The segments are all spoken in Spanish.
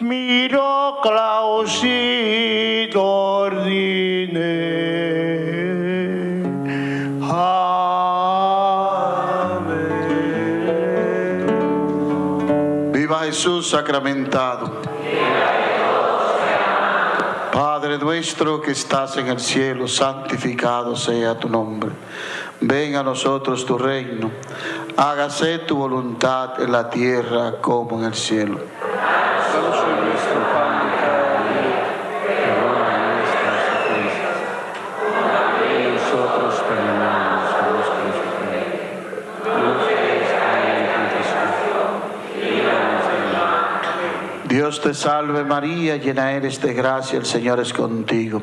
Miro clausit ordine. Amén. Viva Jesús sacramentado. Padre nuestro que estás en el cielo, santificado sea tu nombre. Venga a nosotros tu reino. Hágase tu voluntad en la tierra como en el cielo. Dios te salve María, llena eres de gracia, el Señor es contigo.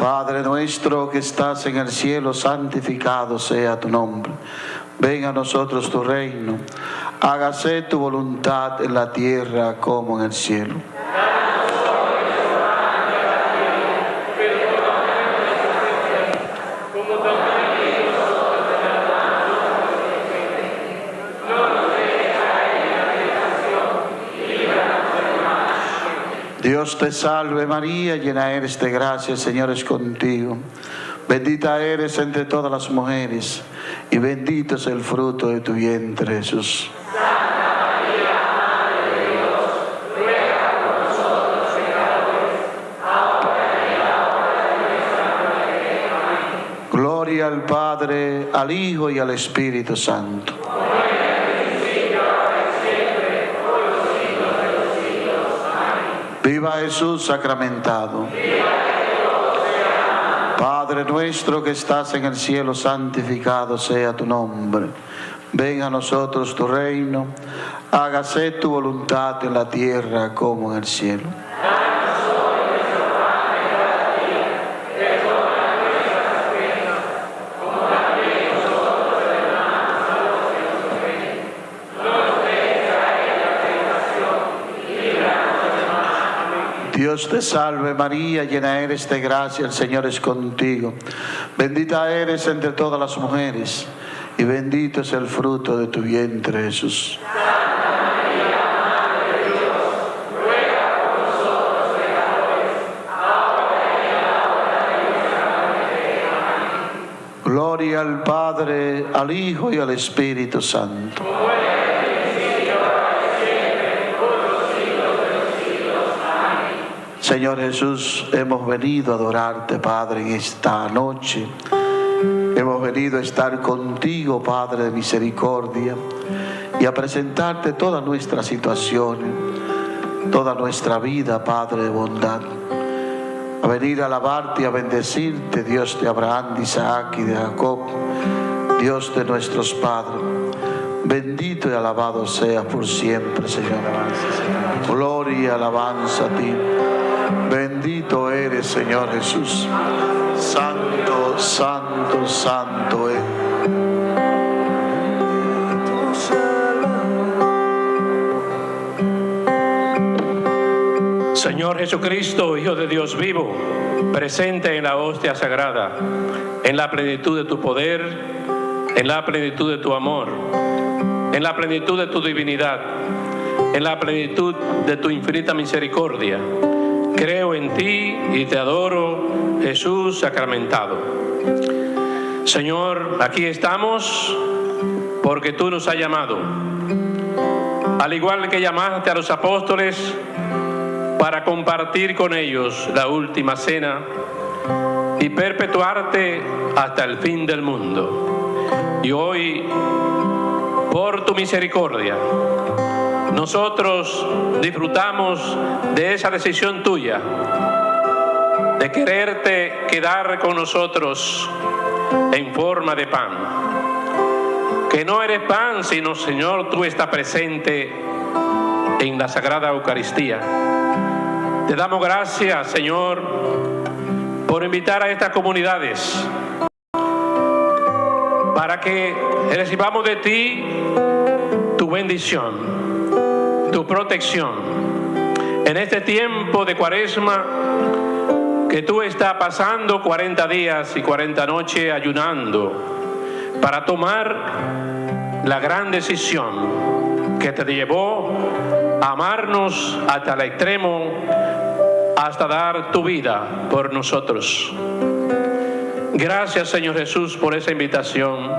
Padre nuestro que estás en el cielo, santificado sea tu nombre. Venga a nosotros tu reino. Hágase tu voluntad en la tierra como en el cielo. Dios te salve María, llena eres de gracia, el Señor es contigo. Bendita eres entre todas las mujeres y bendito es el fruto de tu vientre, Jesús. Gloria al Padre, al Hijo y al Espíritu Santo. Viva Jesús sacramentado. Padre nuestro que estás en el cielo, santificado sea tu nombre. Venga a nosotros tu reino. Hágase tu voluntad en la tierra como en el cielo. Dios te salve María, llena eres de gracia, el Señor es contigo. Bendita eres entre todas las mujeres y bendito es el fruto de tu vientre Jesús. Gloria al Padre, al Hijo y al Espíritu Santo. Señor Jesús, hemos venido a adorarte, Padre, en esta noche. Hemos venido a estar contigo, Padre de misericordia, y a presentarte toda nuestra situación, toda nuestra vida, Padre de bondad. A venir a alabarte y a bendecirte, Dios de Abraham, de Isaac y de Jacob, Dios de nuestros padres. Bendito y alabado seas por siempre, Señor. Gloria y alabanza a ti. Bendito eres, Señor Jesús. Santo, santo, santo es. Señor Jesucristo, Hijo de Dios vivo, presente en la hostia sagrada, en la plenitud de tu poder, en la plenitud de tu amor, en la plenitud de tu divinidad, en la plenitud de tu infinita misericordia. Creo en ti y te adoro, Jesús sacramentado. Señor, aquí estamos porque tú nos has llamado. Al igual que llamaste a los apóstoles para compartir con ellos la última cena y perpetuarte hasta el fin del mundo. Y hoy, por tu misericordia, nosotros disfrutamos de esa decisión tuya, de quererte quedar con nosotros en forma de pan. Que no eres pan, sino Señor, tú estás presente en la Sagrada Eucaristía. Te damos gracias, Señor, por invitar a estas comunidades para que recibamos de ti tu bendición, tu protección. En este tiempo de cuaresma que tú estás pasando 40 días y 40 noches ayunando para tomar la gran decisión que te llevó a amarnos hasta el extremo, hasta dar tu vida por nosotros. Gracias Señor Jesús por esa invitación.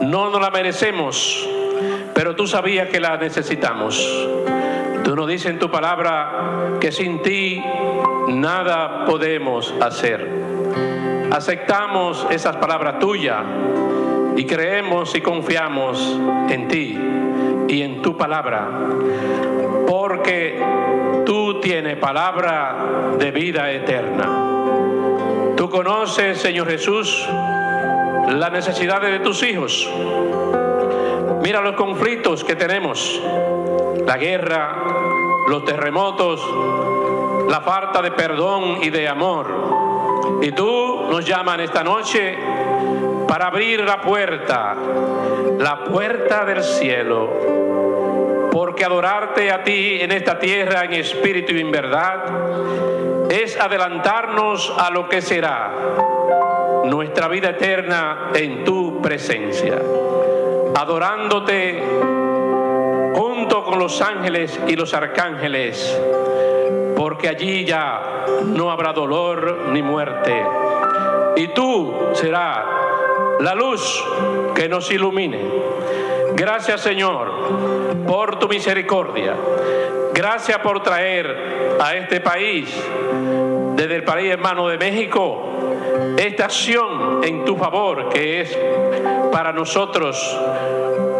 No nos la merecemos, tú sabías que la necesitamos. Tú nos dices en tu palabra que sin ti nada podemos hacer. Aceptamos esas palabras tuyas y creemos y confiamos en ti y en tu palabra, porque tú tienes palabra de vida eterna. Tú conoces, Señor Jesús, las necesidades de tus hijos. Mira los conflictos que tenemos, la guerra, los terremotos, la falta de perdón y de amor. Y tú nos llamas esta noche para abrir la puerta, la puerta del cielo. Porque adorarte a ti en esta tierra en espíritu y en verdad es adelantarnos a lo que será nuestra vida eterna en tu presencia, adorándote junto con los ángeles y los arcángeles, porque allí ya no habrá dolor ni muerte, y tú serás la luz que nos ilumine. Gracias Señor por tu misericordia. Gracias por traer a este país, desde el país hermano de México, esta acción en tu favor que es para nosotros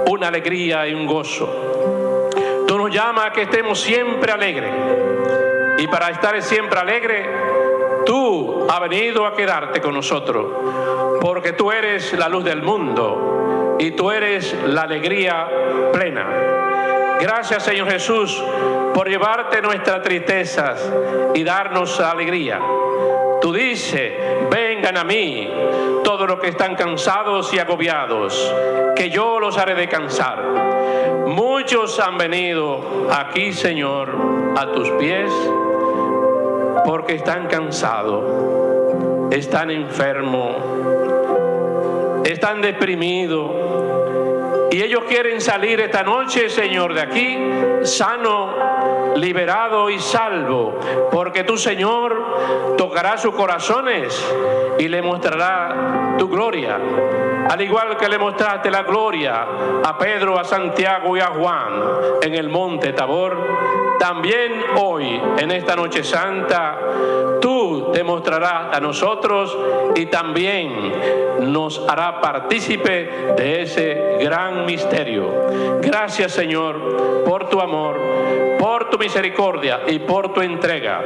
una alegría y un gozo. Tú nos llamas a que estemos siempre alegres. Y para estar siempre alegre, tú has venido a quedarte con nosotros, porque tú eres la luz del mundo y tú eres la alegría plena. Gracias Señor Jesús por llevarte nuestras tristezas y darnos alegría. Tú dices, vengan a mí todos los que están cansados y agobiados, que yo los haré descansar. Muchos han venido aquí, Señor, a tus pies, porque están cansados, están enfermos, están deprimidos y ellos quieren salir esta noche, Señor, de aquí sano, liberado y salvo. Porque tu Señor tocará sus corazones y le mostrará tu gloria. Al igual que le mostraste la gloria a Pedro, a Santiago y a Juan en el monte Tabor, también hoy, en esta noche santa, tú te mostrarás a nosotros y también nos hará partícipe de ese gran misterio. Gracias Señor por tu amor, por tu misericordia y por tu entrega.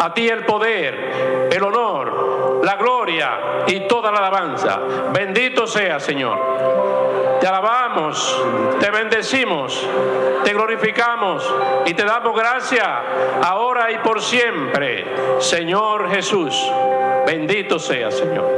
A ti el poder, el honor, la gloria y toda la alabanza. Bendito sea Señor. Te alabamos, te bendecimos, te glorificamos y te damos gracias ahora y por siempre. Señor Jesús, bendito sea Señor.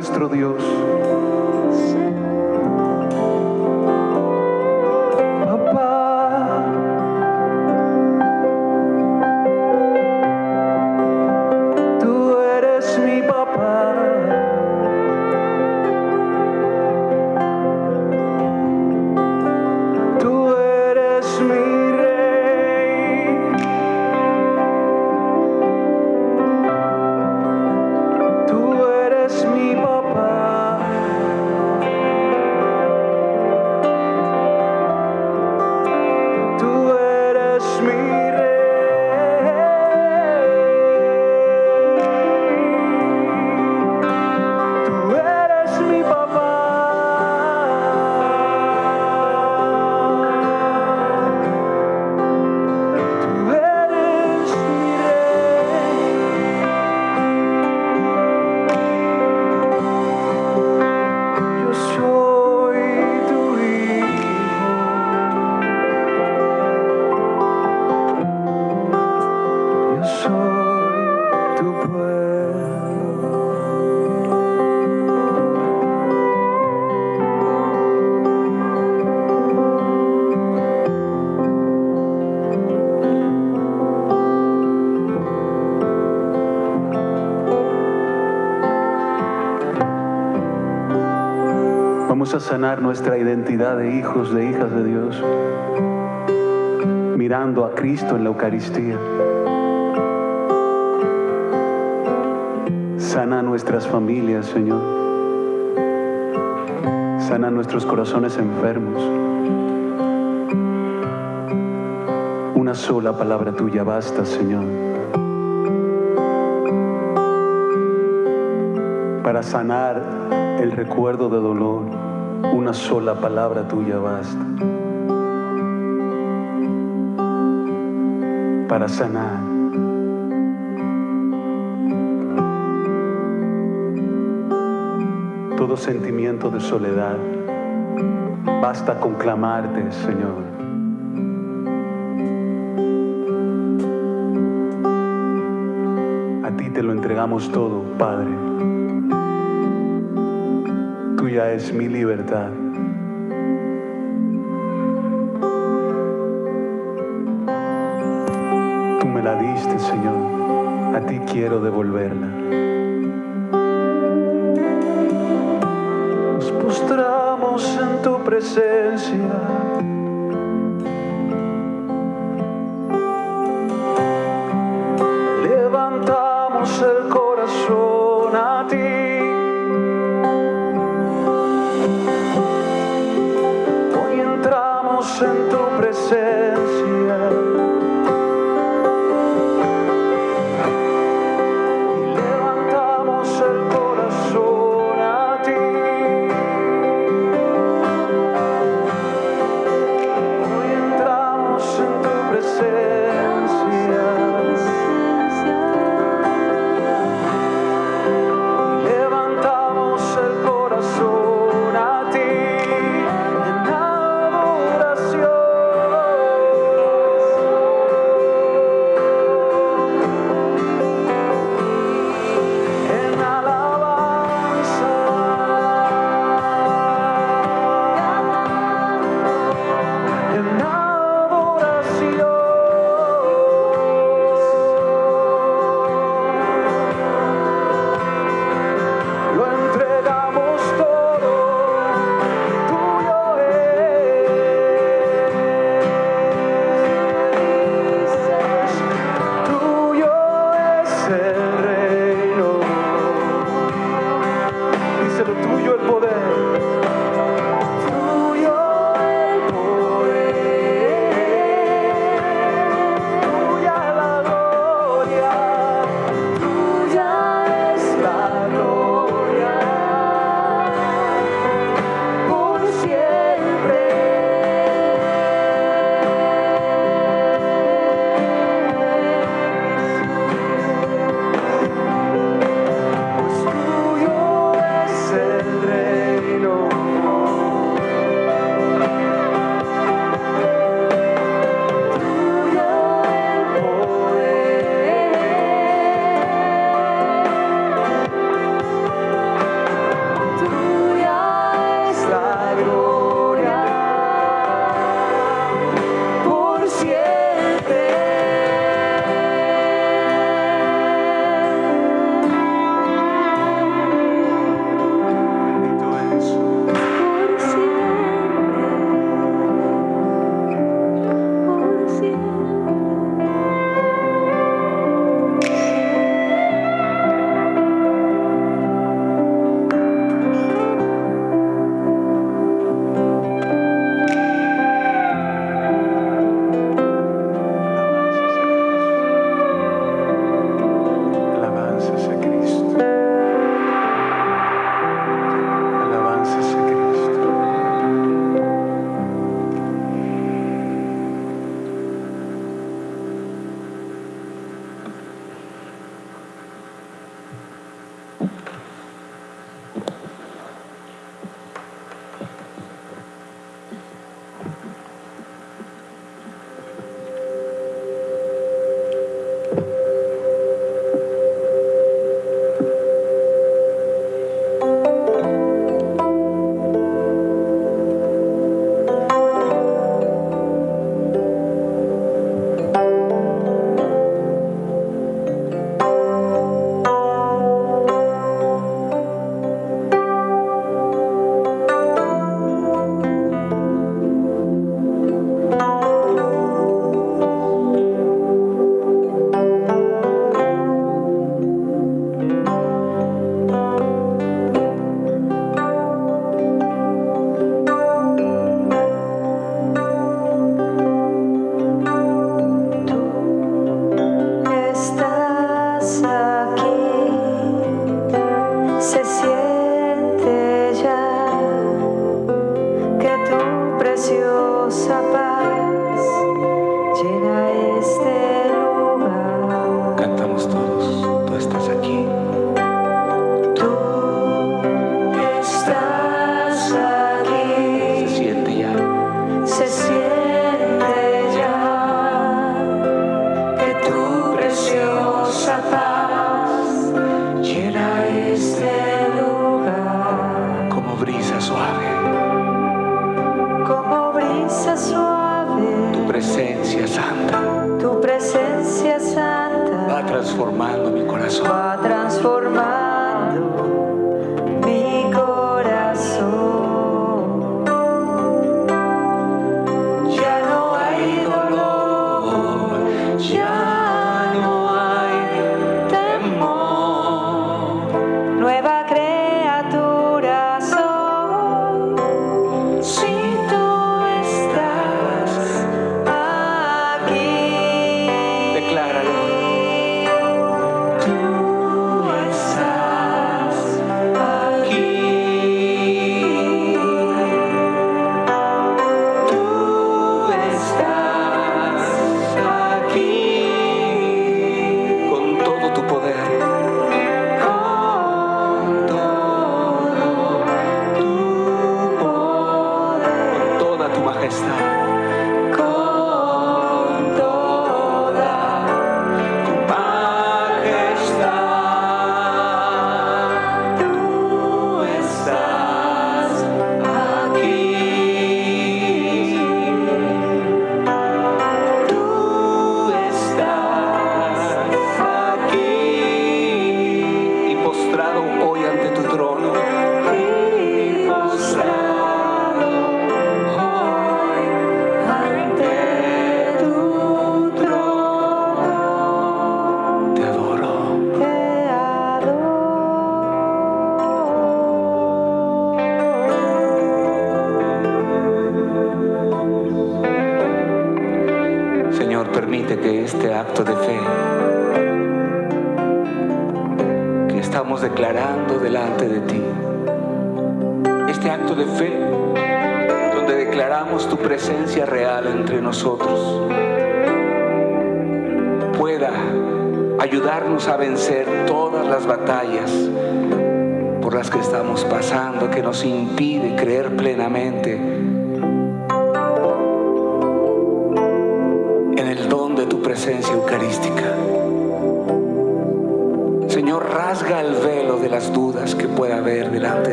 Nuestro Dios. Sanar nuestra identidad de hijos, de hijas de Dios, mirando a Cristo en la Eucaristía. Sana nuestras familias, Señor. Sana nuestros corazones enfermos. Una sola palabra tuya basta, Señor. Para sanar el recuerdo de dolor, una sola palabra tuya basta. Para sanar. Todo sentimiento de soledad, basta con clamarte, Señor. A ti te lo entregamos todo, Padre. Tuya es mi libertad. Tú me la diste, Señor. A ti quiero devolverla. Nos postramos en tu presencia.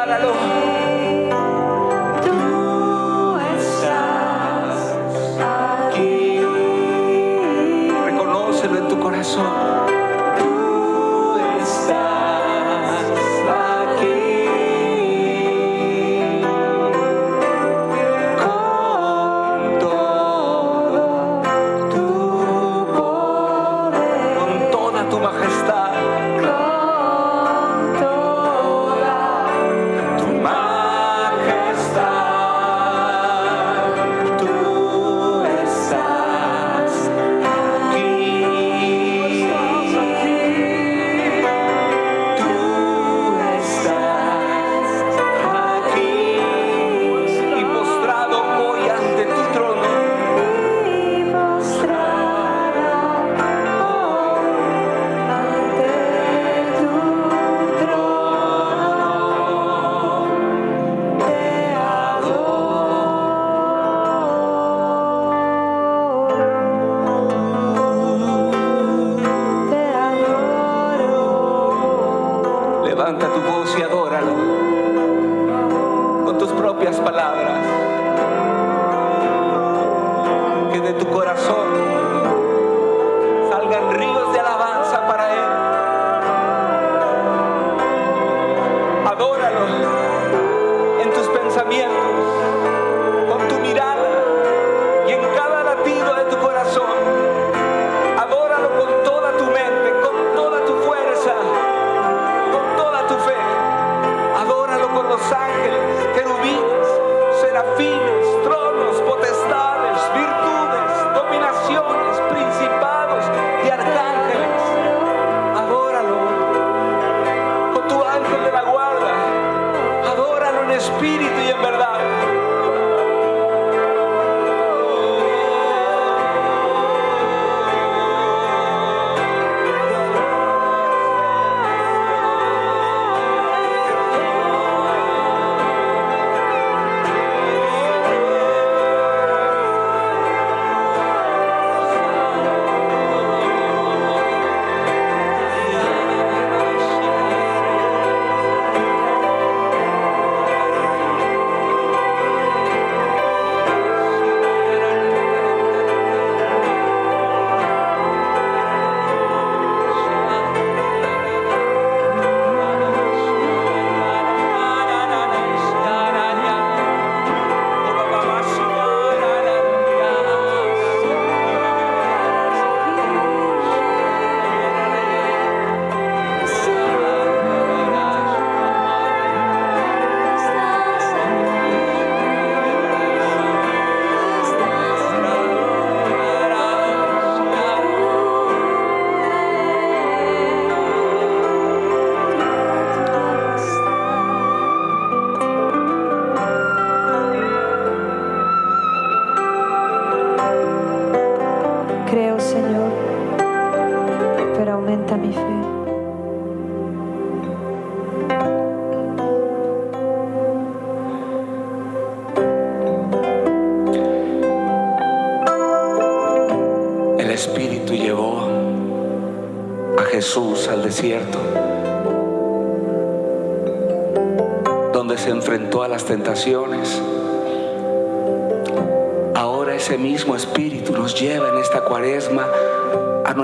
Decláralo,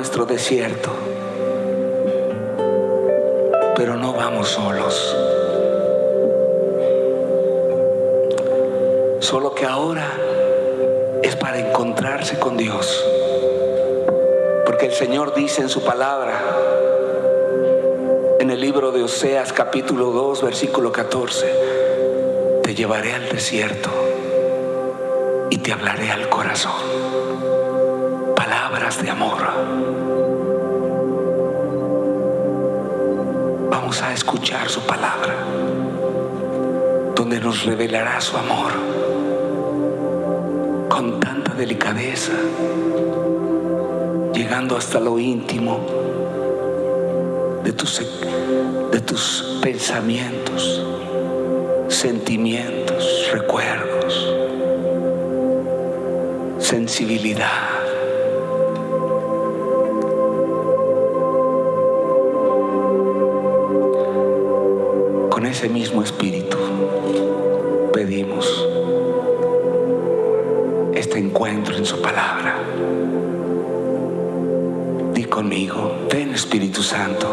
nuestro desierto. Pero no vamos solos. Solo que ahora es para encontrarse con Dios. Porque el Señor dice en su palabra, en el libro de Oseas capítulo 2, versículo 14, te llevaré al desierto y te hablaré al corazón. De amor. Vamos a escuchar su palabra, donde nos revelará su amor con tanta delicadeza, llegando hasta lo íntimo de tus, de tus pensamientos, sentimientos, recuerdos, sensibilidad. Ese mismo espíritu pedimos este encuentro en su palabra. Di conmigo, ven Espíritu Santo.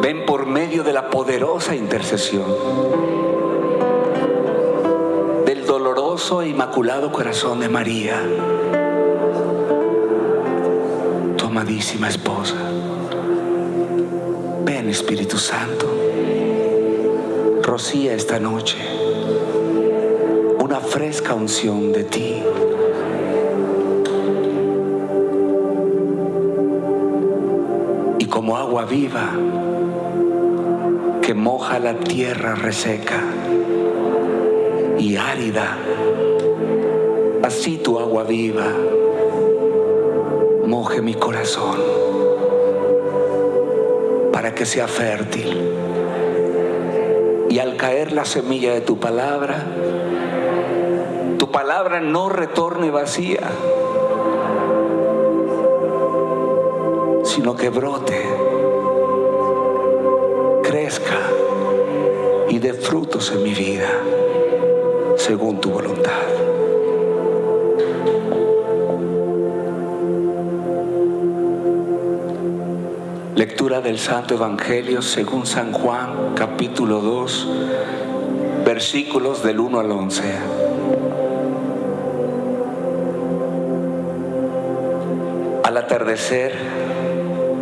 Ven por medio de la poderosa intercesión del doloroso e inmaculado corazón de María, tu amadísima esposa. Santo, rocía esta noche una fresca unción de ti. Y como agua viva que moja la tierra reseca y árida, así tu agua viva moje mi corazón que sea fértil. Y al caer la semilla de tu palabra, tu palabra no retorne vacía, sino que brote, crezca y dé frutos en mi vida, según tu voluntad. Del Santo Evangelio según San Juan, capítulo 2, versículos del 1 al 11. Al atardecer,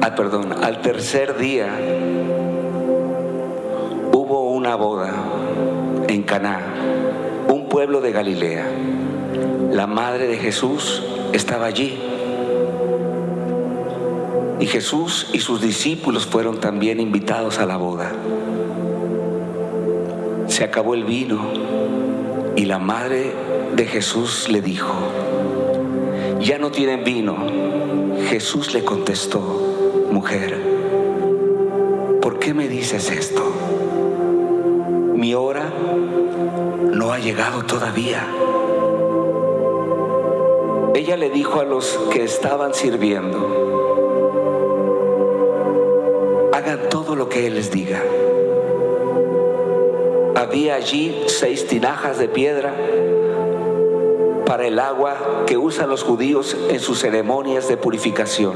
ah, perdón, al tercer día hubo una boda en Caná, un pueblo de Galilea. La madre de Jesús estaba allí. Y Jesús y sus discípulos fueron también invitados a la boda. Se acabó el vino y la madre de Jesús le dijo, ya no tienen vino. Jesús le contestó, mujer, ¿por qué me dices esto? Mi hora no ha llegado todavía. Ella le dijo a los que estaban sirviendo, todo lo que Él les diga. Había allí seis tinajas de piedra para el agua que usan los judíos en sus ceremonias de purificación.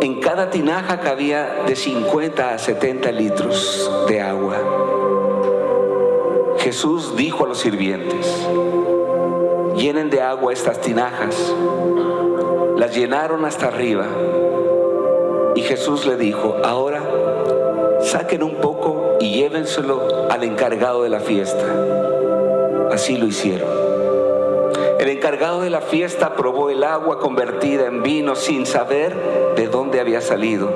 En cada tinaja cabía de 50 a 70 litros de agua. Jesús dijo a los sirvientes, llenen de agua estas tinajas. Las llenaron hasta arriba. Jesús le dijo, ahora saquen un poco y llévenselo al encargado de la fiesta. Así lo hicieron. El encargado de la fiesta probó el agua convertida en vino sin saber de dónde había salido.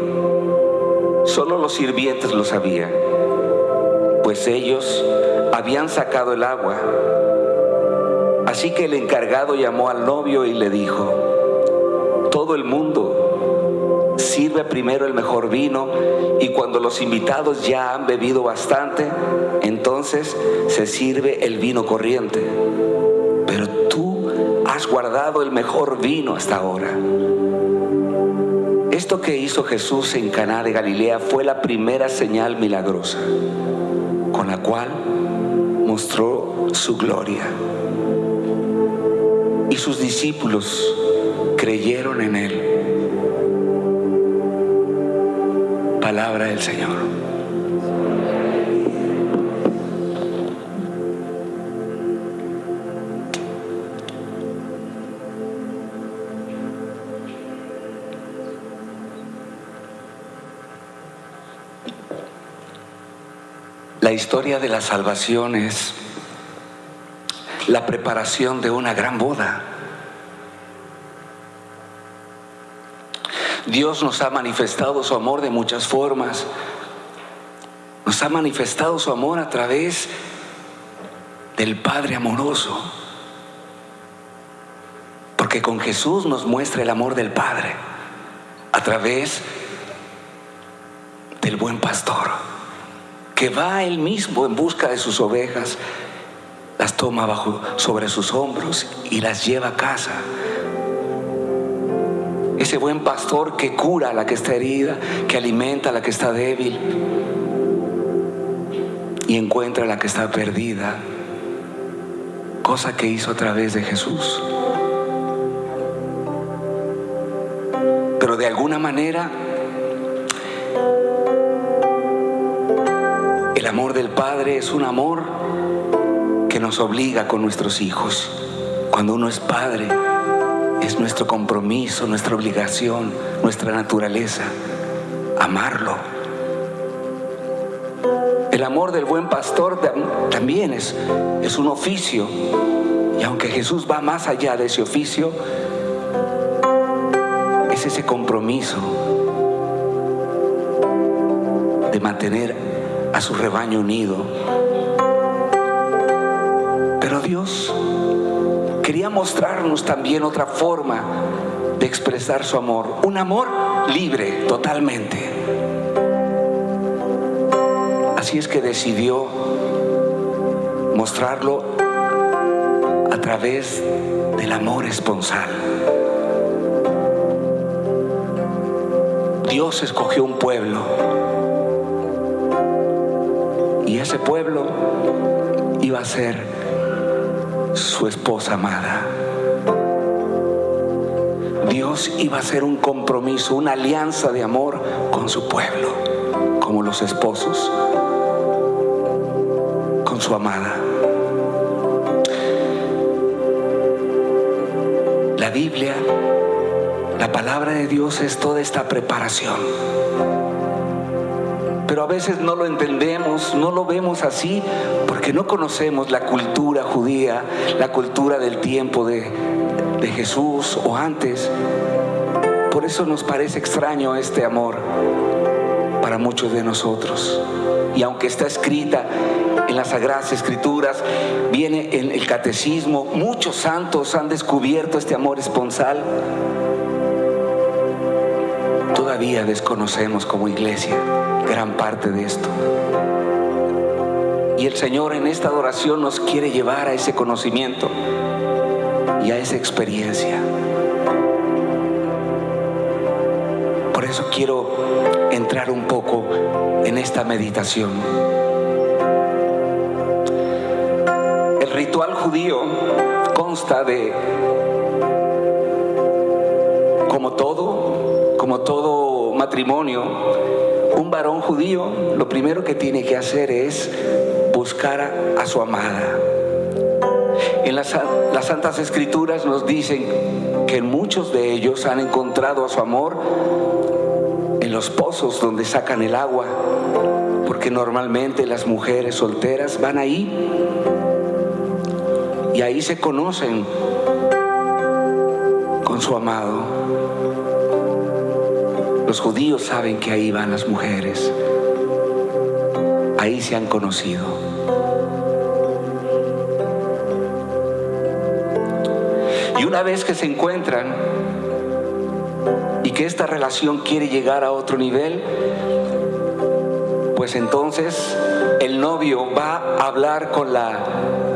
Solo los sirvientes lo sabían, pues ellos habían sacado el agua. Así que el encargado llamó al novio y le dijo, todo el mundo sirve primero el mejor vino y cuando los invitados ya han bebido bastante, entonces se sirve el vino corriente. Pero tú has guardado el mejor vino hasta ahora. Esto que hizo Jesús en Caná de Galilea fue la primera señal milagrosa con la cual mostró su gloria. Y sus discípulos creyeron en él. Palabra del Señor. La historia de la salvación es la preparación de una gran boda. Dios nos ha manifestado su amor de muchas formas. Nos ha manifestado su amor a través del Padre amoroso. Porque con Jesús nos muestra el amor del Padre a través del buen pastor, que va él mismo en busca de sus ovejas, las toma bajo sobre sus hombros y las lleva a casa. Ese buen pastor que cura a la que está herida, que alimenta a la que está débil y encuentra a la que está perdida, cosa que hizo a través de Jesús. Pero de alguna manera el amor del Padre es un amor que nos obliga con nuestros hijos. Cuando uno es padre, es nuestro compromiso, nuestra obligación, nuestra naturaleza, amarlo. El amor del buen pastor tam- también es, es un oficio. Y aunque Jesús va más allá de ese oficio, es ese compromiso de mantener a su rebaño unido. Pero Dios quería mostrarnos también otra forma de expresar su amor, un amor libre totalmente. Así es que decidió mostrarlo a través del amor esponsal. Dios escogió un pueblo y ese pueblo iba a ser su esposa amada. Dios iba a hacer un compromiso, una alianza de amor con su pueblo, como los esposos con su amada. La Biblia, la palabra de Dios es toda esta preparación. Veces no lo entendemos, no lo vemos así, porque no conocemos la cultura judía, la cultura del tiempo de, de Jesús o antes. Por eso nos parece extraño este amor para muchos de nosotros. Y aunque está escrita en las Sagradas Escrituras, viene en el catecismo, muchos santos han descubierto este amor esponsal. Todavía desconocemos como iglesia gran parte de esto. Y el Señor en esta adoración nos quiere llevar a ese conocimiento y a esa experiencia. Por eso quiero entrar un poco en esta meditación. El ritual judío consta de, como todo, como todo matrimonio, un varón judío lo primero que tiene que hacer es buscar a, su amada. En las, las Santas Escrituras nos dicen que muchos de ellos han encontrado a su amor en los pozos donde sacan el agua, porque normalmente las mujeres solteras van ahí y ahí se conocen con su amado. Los judíos saben que ahí van las mujeres, ahí se han conocido. Y una vez que se encuentran, y que esta relación quiere llegar a otro nivel, pues entonces el novio va a hablar con la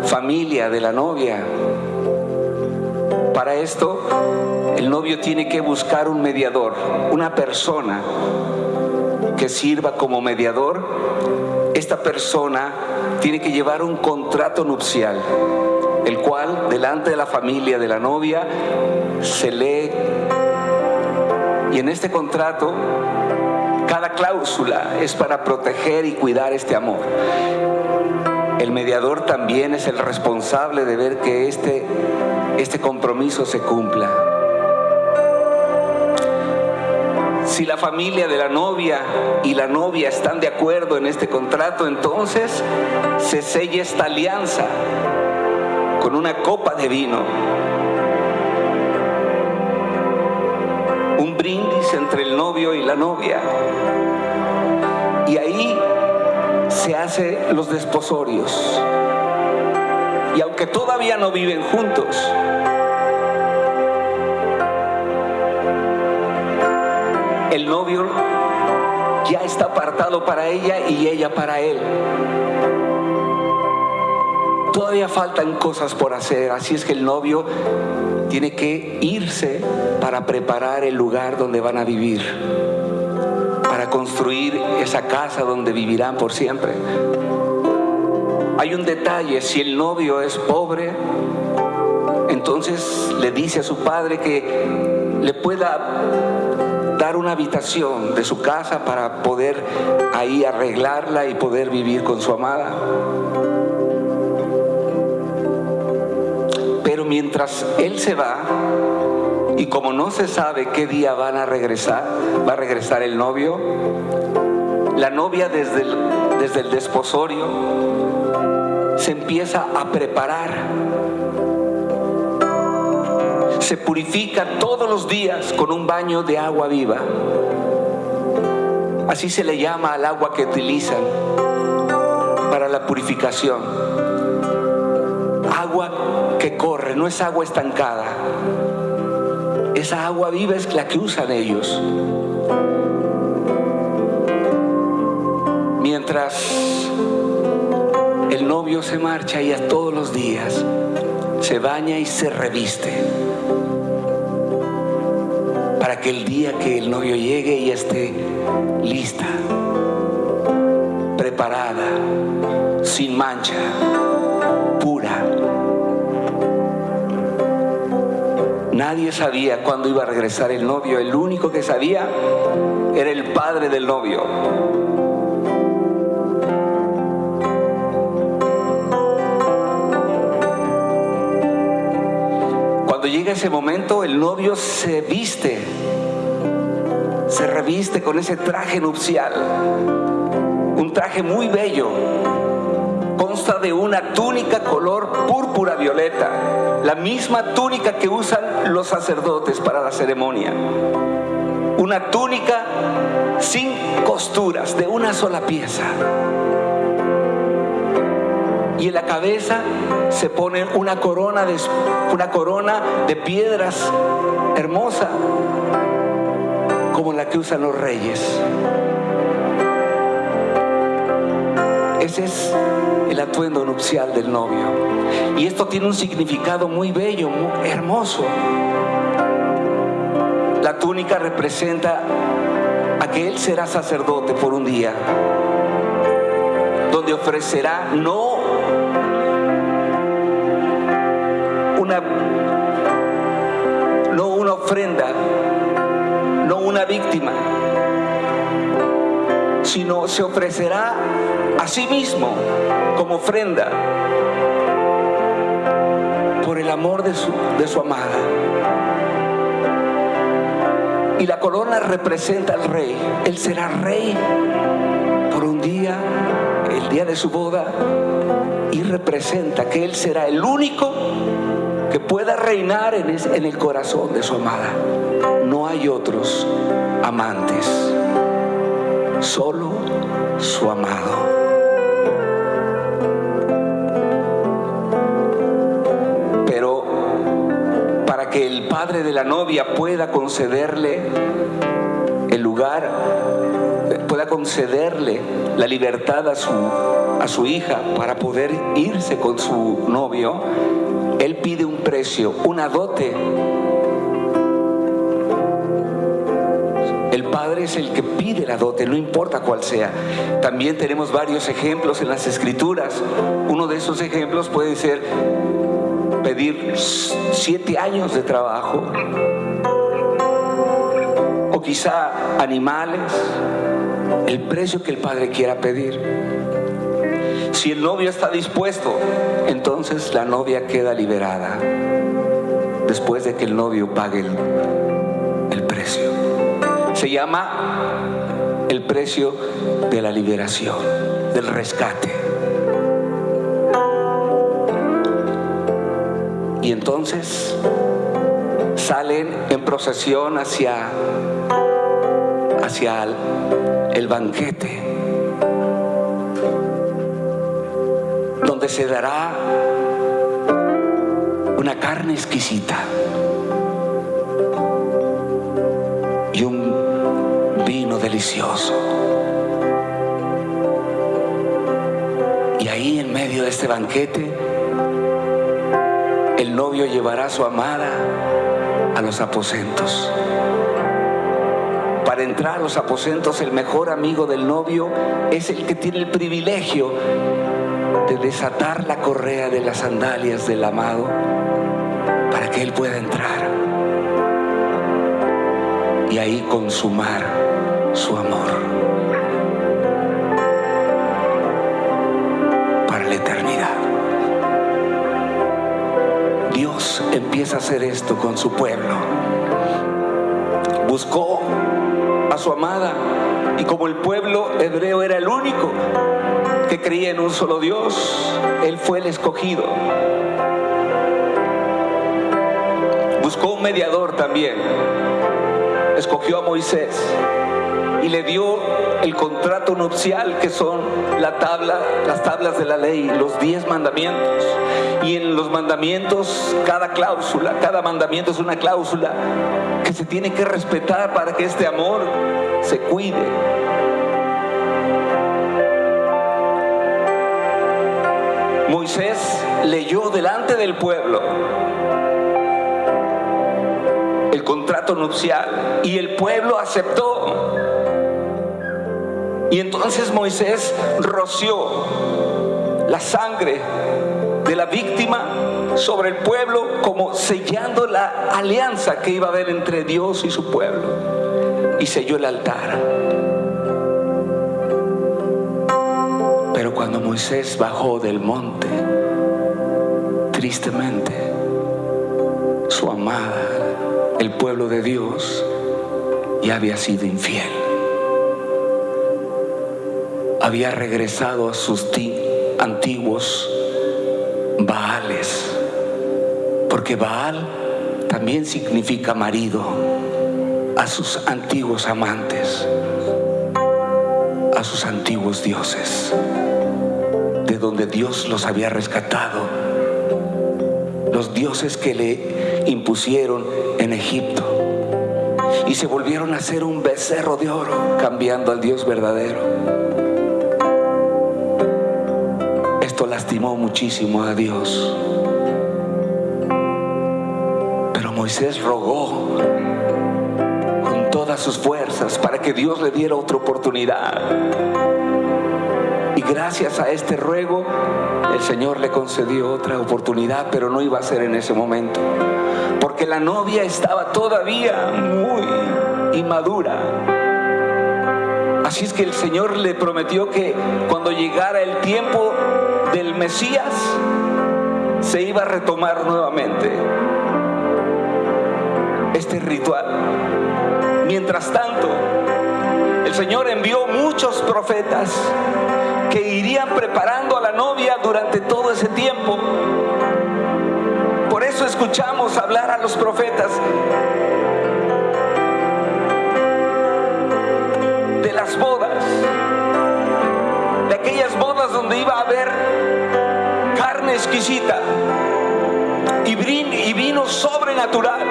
familia de la novia. Para esto, el novio tiene que buscar un mediador, una persona que sirva como mediador. Esta persona tiene que llevar un contrato nupcial, el cual delante de la familia de la novia se lee. Y en este contrato, cada cláusula es para proteger y cuidar este amor. El mediador también es el responsable de ver que este, este compromiso se cumpla. Si la familia de la novia y la novia están de acuerdo en este contrato, entonces se sella esta alianza con una copa de vino. Un brindis entre el novio y la novia. Y ahí se hacen los desposorios. Aunque todavía no viven juntos, el novio ya está apartado para ella y ella para él. Todavía faltan cosas por hacer, así es que el novio tiene que irse para preparar el lugar donde van a vivir, para construir esa casa donde vivirán por siempre. Hay un detalle, si el novio es pobre, entonces le dice a su padre que le pueda dar una habitación de su casa para poder ahí arreglarla y poder vivir con su amada. Pero mientras él se va, y como no se sabe qué día van a regresar, va a regresar el novio, la novia desde el, desde el desposorio se empieza a preparar. Se purifica todos los días con un baño de agua viva. Así se le llama al agua que utilizan para la purificación. Agua que corre, no es agua estancada. Esa agua viva es la que usan ellos. Mientras novio se marcha y a todos los días se baña y se reviste para que el día que el novio llegue y esté lista, preparada, sin mancha, pura. Nadie sabía cuándo iba a regresar el novio, el único que sabía era el padre del novio. Ese momento, el novio se viste, se reviste con ese traje nupcial, un traje muy bello. Consta de una túnica color púrpura violeta, la misma túnica que usan los sacerdotes para la ceremonia. Una túnica sin costuras, de una sola pieza. Y en la cabeza se pone una corona de, una corona de piedras hermosa, como la que usan los reyes. Ese es el atuendo nupcial del novio. Y esto tiene un significado muy bello, muy hermoso. La túnica representa a que él será sacerdote por un día, donde ofrecerá no víctima, sino se ofrecerá a sí mismo como ofrenda por el amor de su, de su amada. Y la corona representa al rey. Él será rey por un día, el día de su boda, y representa que Él será el único que pueda reinar en el corazón de su amada. Hay otros amantes, solo su amado. Pero para que el padre de la novia pueda concederle el lugar, pueda concederle la libertad a su, a su hija para poder irse con su novio, él pide un precio, una dote. El padre es el que pide la dote, no importa cuál sea. También tenemos varios ejemplos en las escrituras. Uno de esos ejemplos puede ser pedir siete años de trabajo o quizá animales, el precio que el padre quiera pedir. Si el novio está dispuesto, entonces la novia queda liberada después de que el novio pague el. Se llama el precio de la liberación, del rescate. Y entonces salen en procesión hacia, hacia el, el banquete, donde se dará una carne exquisita y un delicioso. Y ahí en medio de este banquete, el novio llevará a su amada a los aposentos. Para entrar a los aposentos, el mejor amigo del novio es el que tiene el privilegio de desatar la correa de las sandalias del amado para que él pueda entrar y ahí consumar su amor para la eternidad. Dios empieza a hacer esto con su pueblo. Buscó a su amada y como el pueblo hebreo era el único que creía en un solo Dios, él fue el escogido. Buscó un mediador también. Escogió a Moisés y le dio el contrato nupcial que son la tabla, las tablas de la ley, los diez mandamientos. Y en los mandamientos, cada cláusula, cada mandamiento es una cláusula que se tiene que respetar para que este amor se cuide. Moisés leyó delante del pueblo el contrato nupcial y el pueblo aceptó. Y entonces Moisés roció la sangre de la víctima sobre el pueblo como sellando la alianza que iba a haber entre Dios y su pueblo. Y selló el altar. Pero cuando Moisés bajó del monte, tristemente, su amada, el pueblo de Dios, ya había sido infiel. Había regresado a sus ti- antiguos Baales, porque Baal también significa marido, a sus antiguos amantes, a sus antiguos dioses, de donde Dios los había rescatado, los dioses que le impusieron en Egipto, y se volvieron a ser un becerro de oro, cambiando al Dios verdadero. Esto lastimó muchísimo a Dios. Pero Moisés rogó con todas sus fuerzas para que Dios le diera otra oportunidad. Y gracias a este ruego, el Señor le concedió otra oportunidad, pero no iba a ser en ese momento. Porque la novia estaba todavía muy inmadura. Así es que el Señor le prometió que cuando llegara el tiempo Mesías, se iba a retomar nuevamente este ritual. Mientras tanto, el Señor envió muchos profetas que irían preparando a la novia durante todo ese tiempo. Por eso escuchamos hablar a los profetas de las bodas, aquellas bodas donde iba a haber carne exquisita y vino, sobrenatural.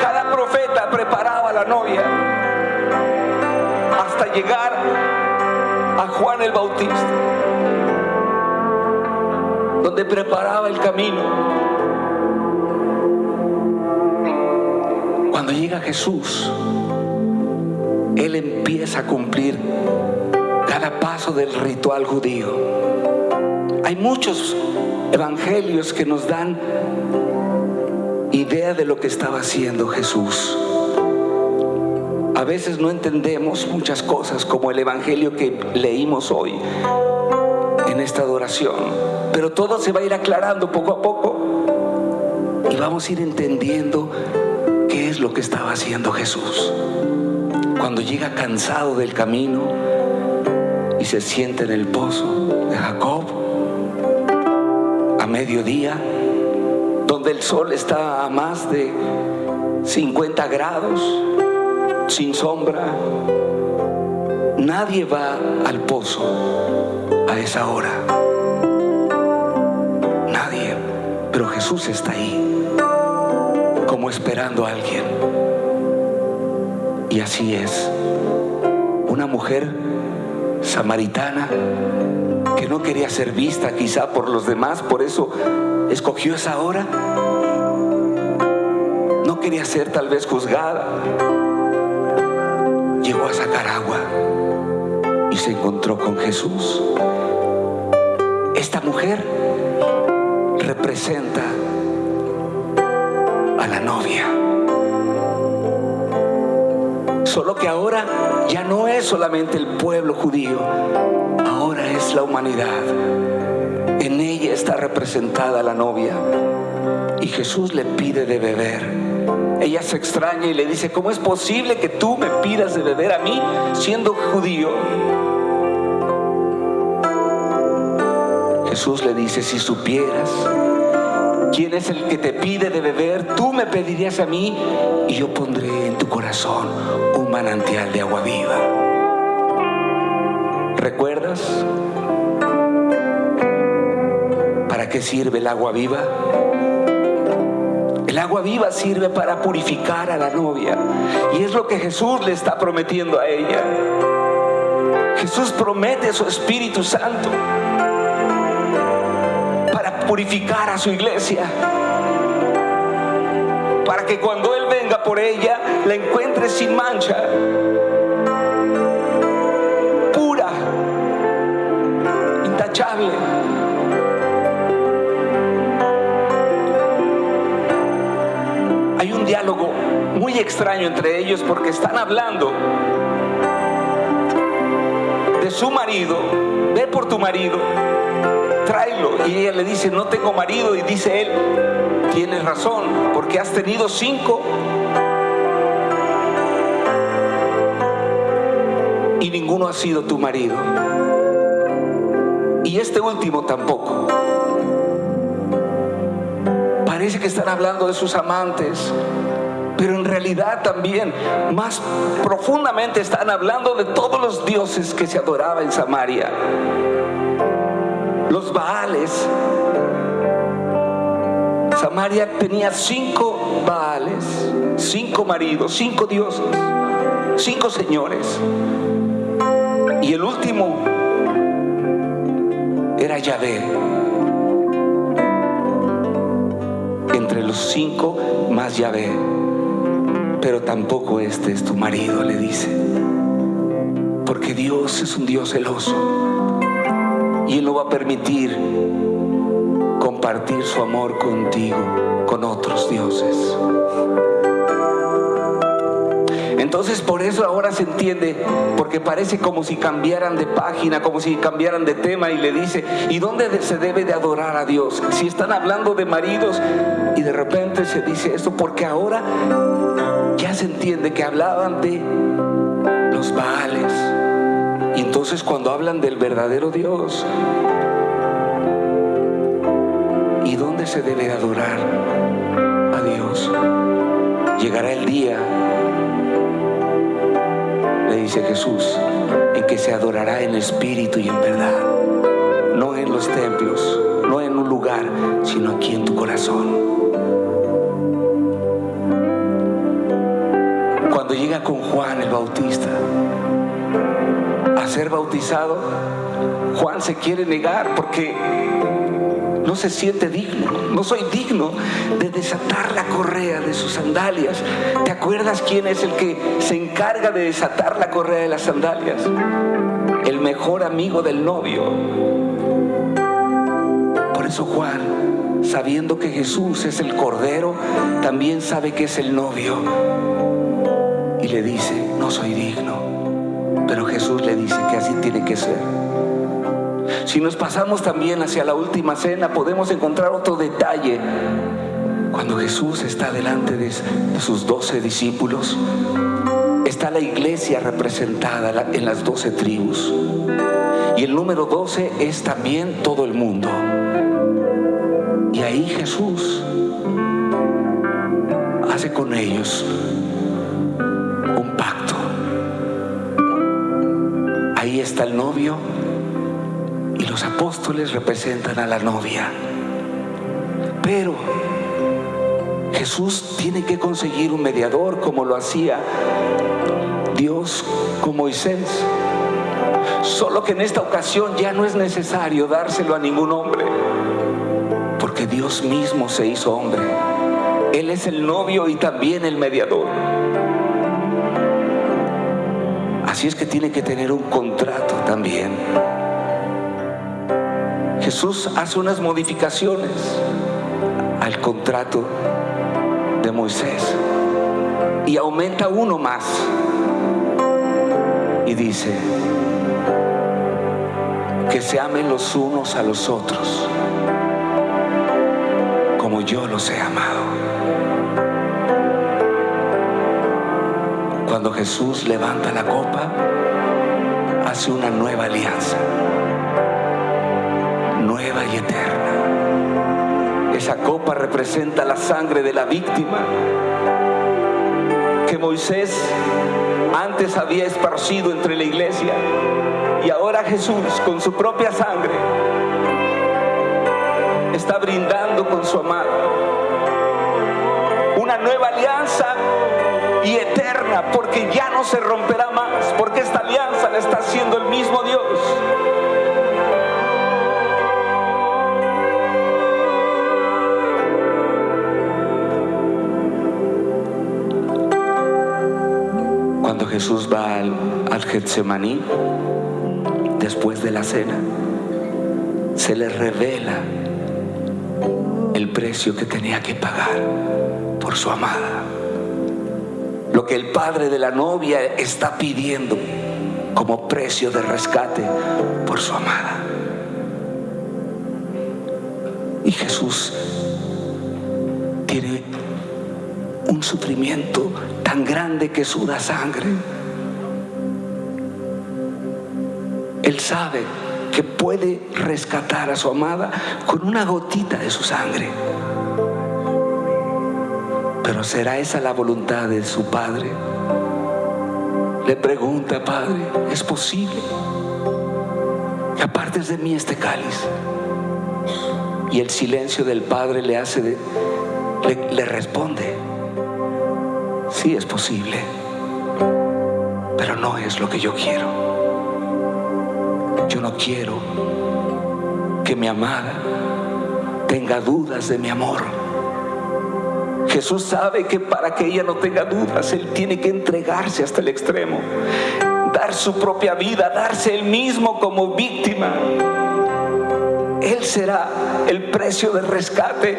Cada profeta preparaba la novia hasta llegar a Juan el Bautista, donde preparaba el camino. Cuando llega Jesús, él empieza a cumplir cada paso del ritual judío. Hay muchos evangelios que nos dan idea de lo que estaba haciendo Jesús. A veces no entendemos muchas cosas como el evangelio que leímos hoy en esta adoración, pero todo se va a ir aclarando poco a poco y vamos a ir entendiendo qué es lo que estaba haciendo Jesús. Cuando llega cansado del camino y se sienta en el pozo de Jacob a mediodía, donde el sol está a más de 50 grados, sin sombra, nadie va al pozo a esa hora. Nadie, pero Jesús está ahí, como esperando a alguien. Y así es, una mujer samaritana que no quería ser vista quizá por los demás, por eso escogió esa hora. No quería ser tal vez juzgada. Llegó a sacar agua y se encontró con Jesús. Esta mujer representa a la novia. Solo que ahora ya no es solamente el pueblo judío, ahora es la humanidad. En ella está representada la novia. Y Jesús le pide de beber. Ella se extraña y le dice, ¿cómo es posible que tú me pidas de beber a mí siendo judío? Jesús le dice, si supieras quién es el que te pide de beber, tú me pedirías a mí y yo pondré en tu corazón un manantial de agua viva. ¿Recuerdas? ¿Para qué sirve el agua viva? El agua viva sirve para purificar a la novia. Y es lo que Jesús le está prometiendo a ella. Jesús promete su Espíritu Santo purificar a su iglesia. Para que cuando Él venga por ella, la encuentre sin mancha. Pura. Intachable. Hay un diálogo muy extraño entre ellos porque están hablando de su marido, ve por tu marido, tráelo. Y ella le dice, no tengo marido. Y dice él, tienes razón, porque has tenido cinco. Y ninguno ha sido tu marido. Y este último tampoco. Parece que están hablando de sus amantes, pero en realidad también, más profundamente, están hablando de todos los dioses que se adoraba en Samaria. Los Baales. Samaria tenía cinco Baales, cinco maridos, cinco dioses, cinco señores. Y el último era Yahvé. Entre los cinco más Yahvé. Pero tampoco este es tu marido, le dice. Porque Dios es un Dios celoso. Y Él no va a permitir compartir su amor contigo, con otros dioses. Entonces por eso ahora se entiende, porque parece como si cambiaran de página, como si cambiaran de tema y le dice, ¿y dónde se debe de adorar a Dios? Si están hablando de maridos y de repente se dice esto, porque ahora ya se entiende que hablaban de los Baales. Entonces cuando hablan del verdadero Dios, ¿y dónde se debe de adorar a Dios? Llegará el día le dice Jesús, en que se adorará en espíritu y en verdad, no en los templos, no en un lugar, sino aquí en tu corazón. cuando llega con Juan el Bautista a ser bautizado, Juan se quiere negar porque no se siente digno. No soy digno de desatar la correa de sus sandalias. ¿Te acuerdas quién es el que se encarga de desatar la correa de las sandalias? El mejor amigo del novio. Por eso Juan, sabiendo que Jesús es el Cordero, también sabe que es el novio. Y le dice, no soy digno. Pero Jesús le dice que así tiene que ser. Si nos pasamos también hacia la última cena, podemos encontrar otro detalle. Cuando Jesús está delante de sus doce discípulos, está la iglesia representada en las doce tribus. Y el número doce es también todo el mundo. Y ahí Jesús hace con ellos está el novio y los apóstoles representan a la novia. Pero Jesús tiene que conseguir un mediador como lo hacía Dios con Moisés. Solo que en esta ocasión ya no es necesario dárselo a ningún hombre, porque Dios mismo se hizo hombre. Él es el novio y también el mediador. Así es que tiene que tener un contrato también. Jesús hace unas modificaciones al contrato de Moisés y aumenta uno más y dice que se amen los unos a los otros como yo los he amado. Cuando Jesús levanta la copa, hace una nueva alianza. Nueva y eterna. Esa copa representa la sangre de la víctima que Moisés antes había esparcido entre la iglesia. Y ahora Jesús con su propia sangre está brindando con su amado. Una nueva alianza y eterna porque ya no se romperá más porque esta alianza la está haciendo el mismo Dios Cuando Jesús va al, al Getsemaní, después de la cena, se le revela el precio que tenía que pagar por su amada. Lo que el padre de la novia está pidiendo como precio de rescate por su amada. Y Jesús tiene un sufrimiento tan grande que suda sangre. Él sabe que puede rescatar a su amada con una gotita de su sangre. Pero ¿será esa la voluntad de su Padre? Le pregunta, Padre, ¿es posible que apartes de mí este cáliz? Y el silencio del Padre le hace, de- le, le responde, sí es posible, pero no es lo que yo quiero. Yo no quiero que mi amada tenga dudas de mi amor. Jesús sabe que para que ella no tenga dudas, Él tiene que entregarse hasta el extremo, dar su propia vida, darse Él mismo como víctima. Él será el precio de rescate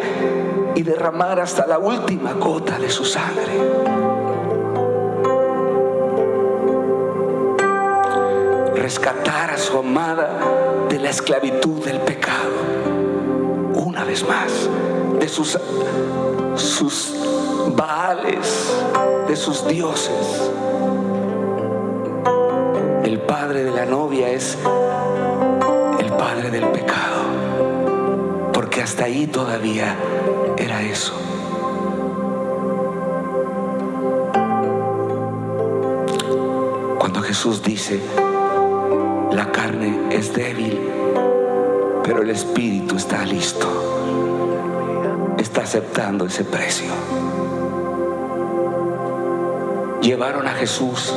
y derramar hasta la última gota de su sangre. Rescatar a su amada de la esclavitud del pecado. Una vez más, de sus, sus baales, de sus dioses. El padre de la novia es el padre del pecado, porque hasta ahí todavía era eso. Cuando Jesús dice, la carne es débil, pero el espíritu está listo, aceptando ese precio. llevaron a Jesús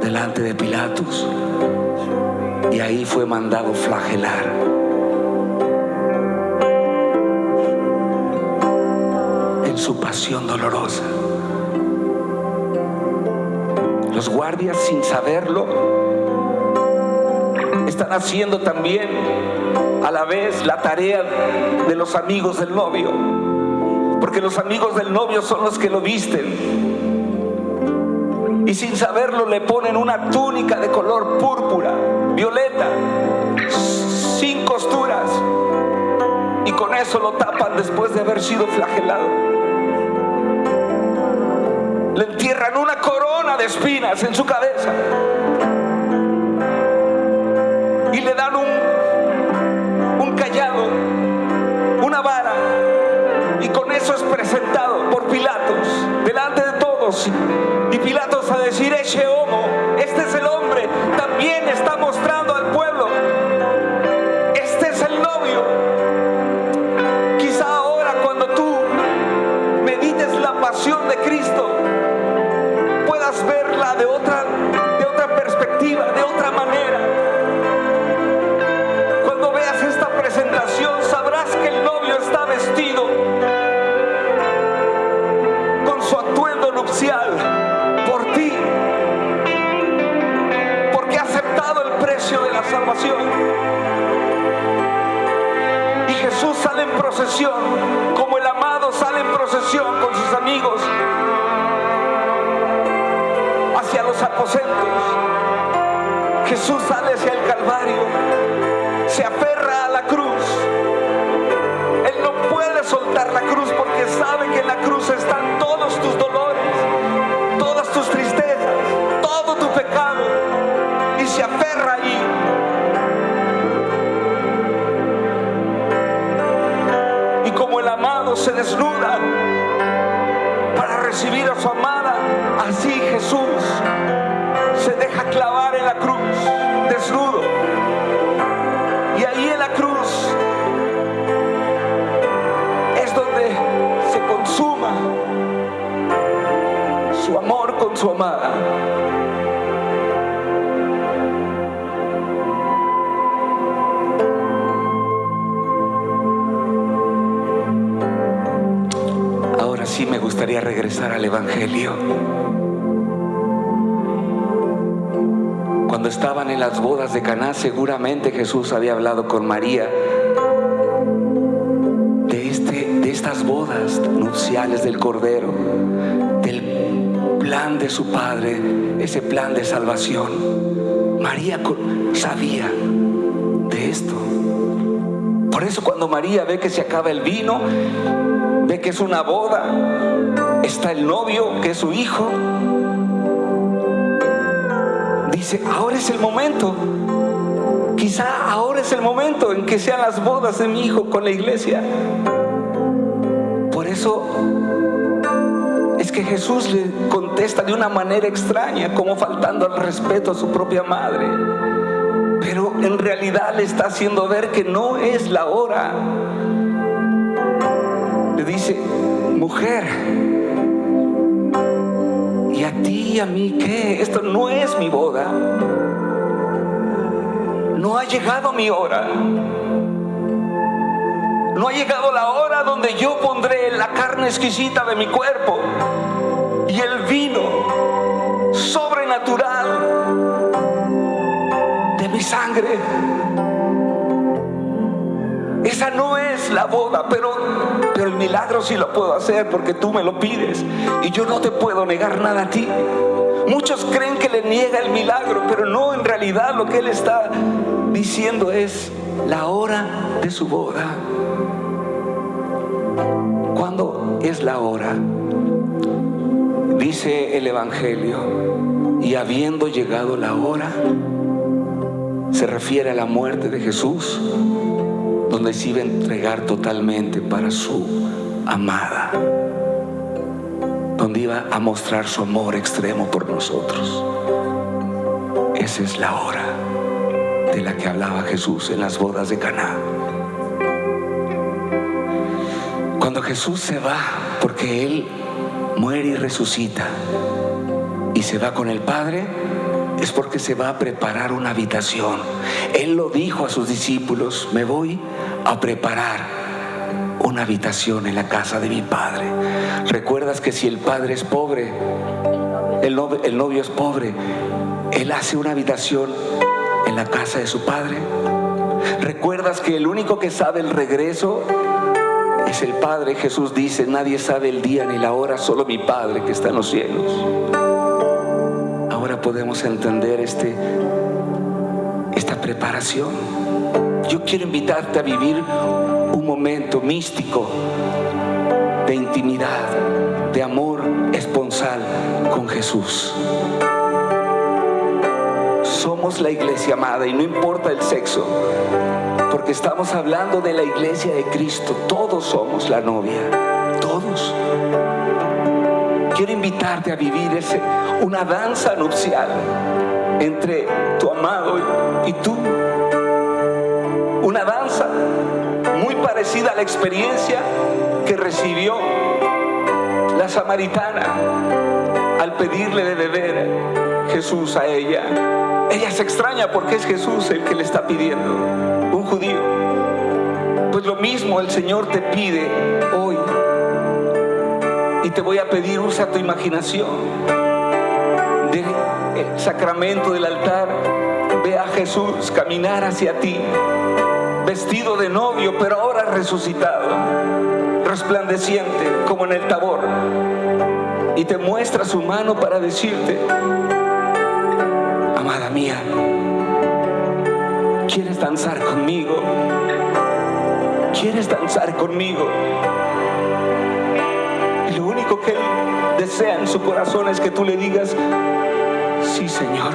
delante de Pilatos y ahí fue mandado flagelar. En su pasión dolorosa. Los guardias sin saberlo están haciendo también a la vez la tarea de los amigos del novio. Porque los amigos del novio son los que lo visten. Y sin saberlo le ponen una túnica de color púrpura, violeta, sin costuras. Y con eso lo tapan después de haber sido flagelado. Le entierran una corona de espinas en su cabeza. Y le dan un, presentado por Pilatos, delante de todos. Y Pilatos a decir, eche homo, este es el hombre, también está mostrando al pueblo. Este es el novio. Quizá ahora cuando tú medites la pasión de Cristo, puedas verla de otra, de otra perspectiva, de otra manera. Cuando veas esta presentación sabrás que el novio está vestido salvación. Y Jesús sale en procesión, como el amado sale en procesión con sus amigos hacia los aposentos. Jesús sale hacia el Calvario, se aferra a la cruz. Él no puede soltar la cruz porque sabe que en la cruz están todos tus dolores, todas tus tristezas, todo tu pecado. Y se aferra ahí. Desnuda para recibir a su amada, así Jesús se deja clavar en la cruz, desnudo. Y ahí en la cruz es donde se consuma su amor con su amada. Me gustaría regresar al Evangelio. Cuando estaban en las bodas de Caná, seguramente Jesús había hablado con María de, este, de estas bodas nupciales del Cordero, del plan de su Padre, ese plan de salvación. María sabía de esto. Por eso cuando María ve que se acaba el vino, que es una boda, está el novio, que es su hijo, dice, ahora es el momento. Quizá ahora es el momento en que sean las bodas de mi hijo con la iglesia. Por eso es que Jesús le contesta de una manera extraña, como faltando al respeto a su propia madre. Pero en realidad le está haciendo ver que no es la hora. Dice, mujer, ¿y a ti y a mí qué? Esto no es mi boda. No ha llegado mi hora. No ha llegado la hora donde yo pondré la carne exquisita de mi cuerpo y el vino sobrenatural de mi sangre. Esa no es la boda, pero, pero el milagro sí lo puedo hacer porque tú me lo pides y yo no te puedo negar nada a ti. Muchos creen que le niega el milagro, pero no, en realidad lo que él está diciendo es la hora de su boda. ¿Cuándo es la hora? Dice el Evangelio, y habiendo llegado la hora, se refiere a la muerte de Jesús, donde se iba a entregar totalmente para su amada, donde iba a mostrar su amor extremo por nosotros. Esa es la hora de la que hablaba Jesús en las bodas de Caná. Cuando Jesús se va, porque Él muere y resucita, y se va con el Padre, es porque se va a preparar una habitación. Él lo dijo a sus discípulos, me voy a preparar una habitación en la casa de mi Padre. ¿Recuerdas que si el Padre es pobre, el novio, es pobre, Él hace una habitación en la casa de su Padre? ¿Recuerdas que el único que sabe el regreso es el Padre? Jesús dice, nadie sabe el día ni la hora, solo mi Padre que está en los cielos. Ahora podemos entender este, esta preparación. Yo quiero invitarte a vivir un momento místico de intimidad, de amor esponsal con Jesús. Somos la iglesia amada y no importa el sexo, porque estamos hablando de la iglesia de Cristo. Todos somos la novia, todos. Quiero invitarte a vivir ese, una danza nupcial entre tu amado y tú. Una danza muy parecida a la experiencia que recibió la samaritana al pedirle de beber Jesús a ella. Ella se extraña porque es Jesús el que le está pidiendo, un judío. Pues lo mismo el Señor te pide hoy. Te voy a pedir, usa tu imaginación. De el sacramento del altar, ve a Jesús caminar hacia ti, vestido de novio, pero ahora resucitado, resplandeciente como en el tabor. Y te muestra su mano para decirte, amada mía, ¿quieres danzar conmigo? ¿Quieres danzar conmigo? Único que desea en su corazón es que tú le digas, sí Señor,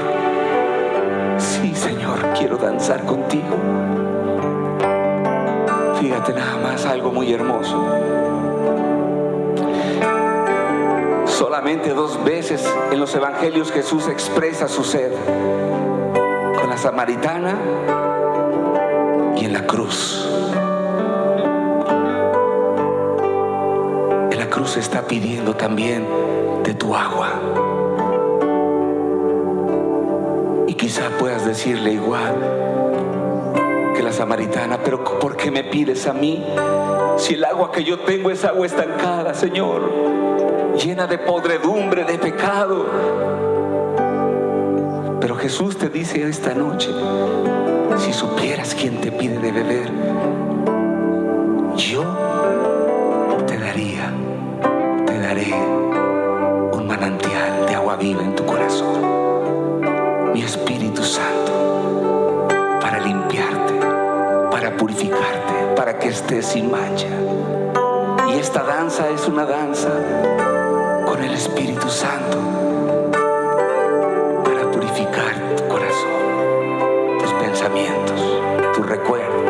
sí Señor, quiero danzar contigo. Fíjate nada más algo muy hermoso. Solamente dos veces en los evangelios Jesús expresa su sed. Con la samaritana y en la cruz. Está pidiendo también de tu agua. Y quizá puedas decirle igual que la samaritana, pero ¿por qué me pides a mí? Si el agua que yo tengo es agua estancada, Señor, llena de podredumbre, de pecado. Pero Jesús te dice esta noche, si supieras quién te pide de beber, yo que estés sin mancha. Y esta danza es una danza con el Espíritu Santo para purificar tu corazón, tus pensamientos, tus recuerdos.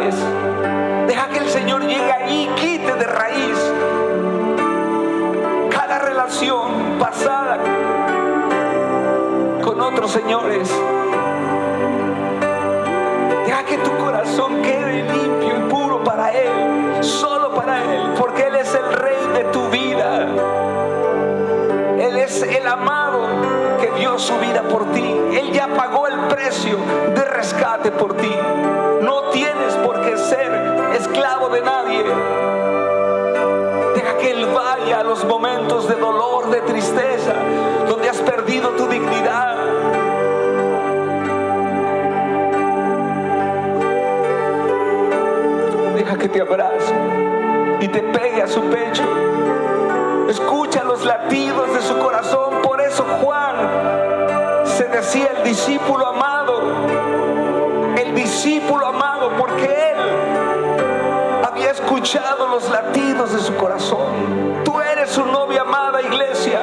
Deja que el Señor llegue ahí y quite de raíz cada relación pasada con otros señores. Deja que tu corazón quede limpio y puro para Él, solo para Él, porque Él es el rey de tu vida. Él es el amado que dio su vida por ti. Él ya pagó el precio de rescate por ti. No tienes por qué ser esclavo de nadie. Deja que Él vaya a los momentos de dolor, de tristeza, donde has perdido tu dignidad. Deja que te abrace y te pegue a su pecho. Escucha los latidos de su corazón. Por eso Juan se decía el discípulo amado. Discípulo amado porque él había escuchado los latidos de su corazón. Tú eres su novia amada iglesia.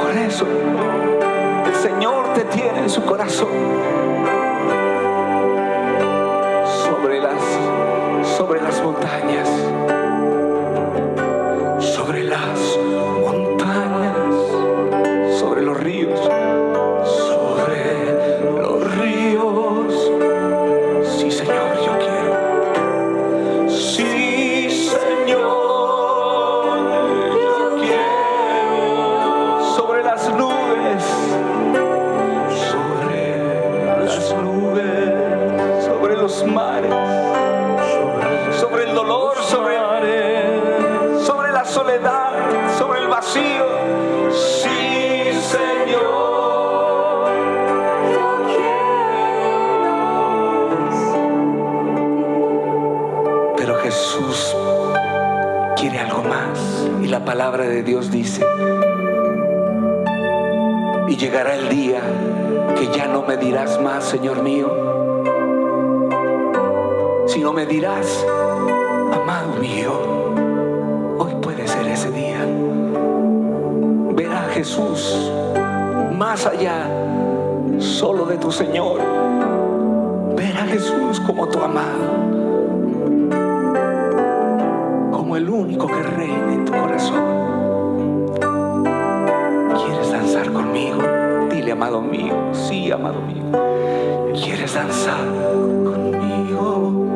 Por eso el Señor te tiene en su corazón. Sobre las, sobre las montañas sobre las palabra de Dios dice, y llegará el día que ya no me dirás más, Señor mío, sino me dirás, amado mío, Hoy puede ser ese día. Ver a Jesús más allá solo de tu Señor. Ver a Jesús como tu amado. Único que reina en tu corazón. ¿Quieres danzar conmigo? Dile, amado mío. Sí, amado mío. ¿Quieres danzar conmigo?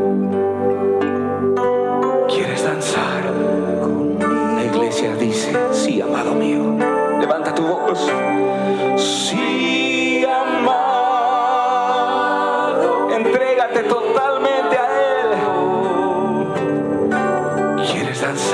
¿Quieres danzar? La iglesia dice, sí, amado mío. Levanta tu voz. Sí, ¿Quieres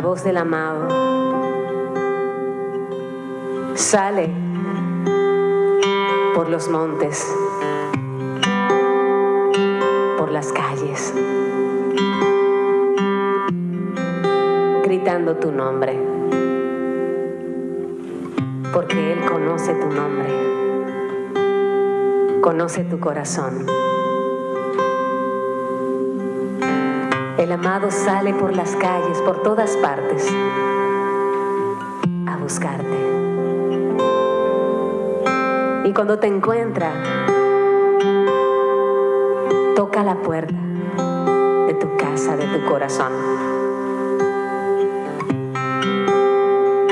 la voz del amado. Sale por los montes, por las calles, gritando tu nombre, porque Él conoce tu nombre, conoce tu corazón. El amado sale por las calles, por todas partes, a buscarte. Y cuando te encuentra, toca la puerta de tu casa, de tu corazón.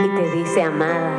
Y te dice, amada,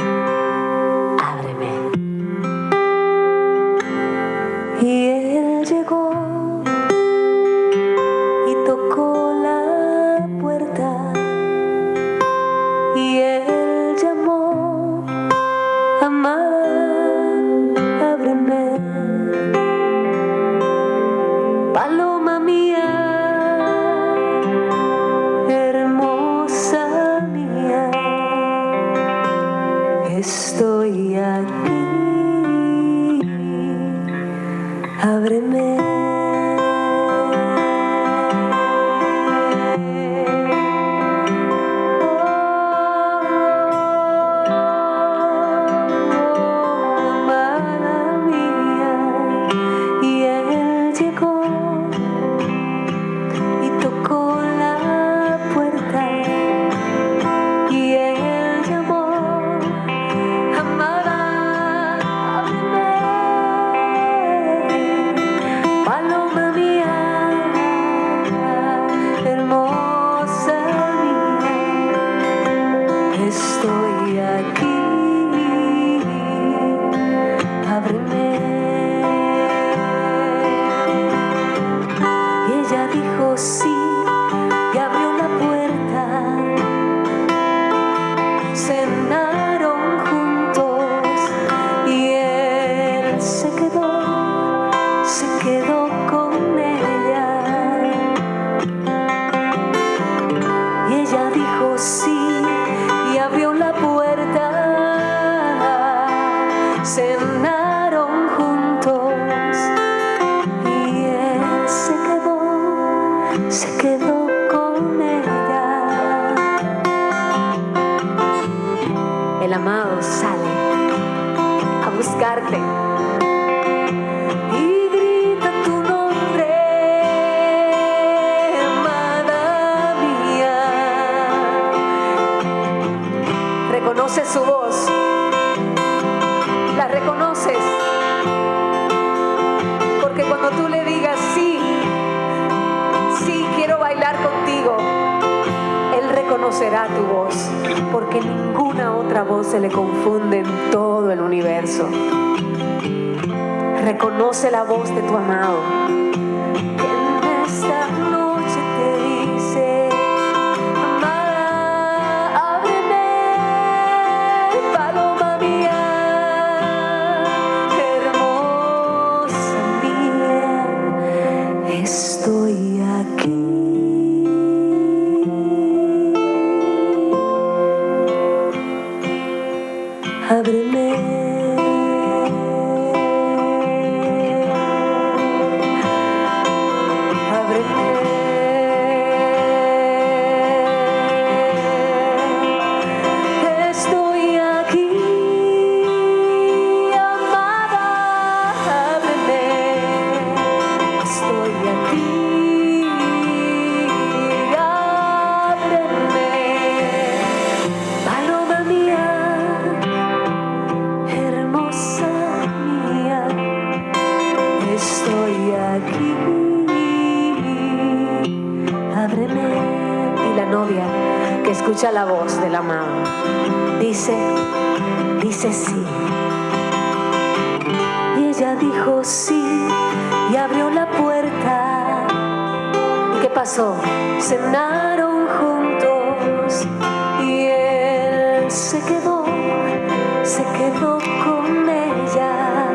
quedó con ella.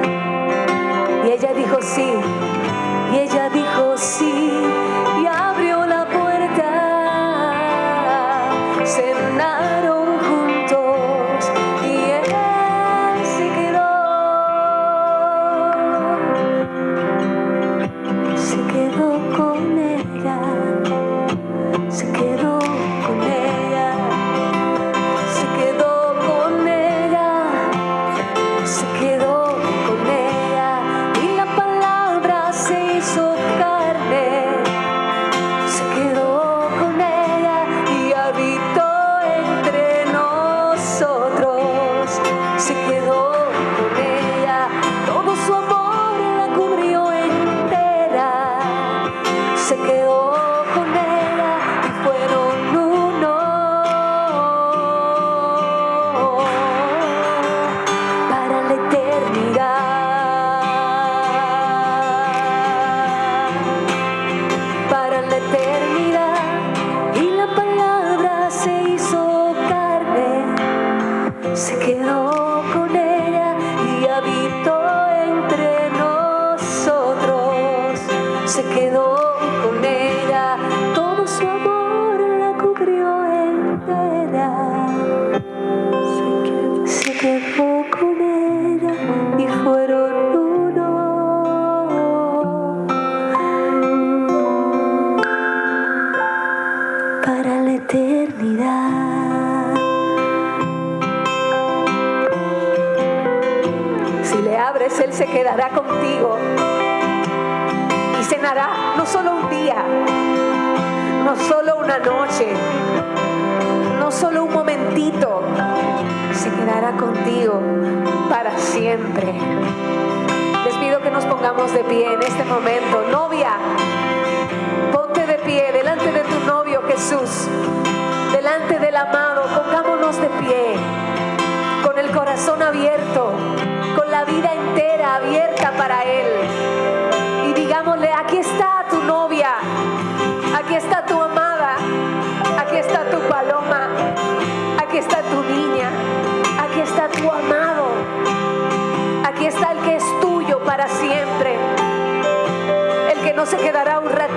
Y ella dijo sí.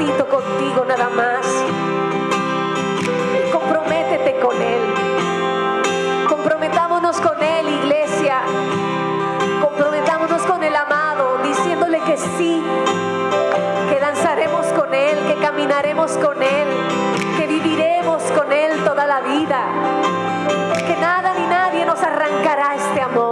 contigo nada más. Comprométete con Él. Comprometámonos con Él, iglesia. Comprometámonos con el amado, diciéndole que sí, que danzaremos con Él, que caminaremos con Él, que viviremos con Él toda la vida. Que nada ni nadie nos arrancará este amor.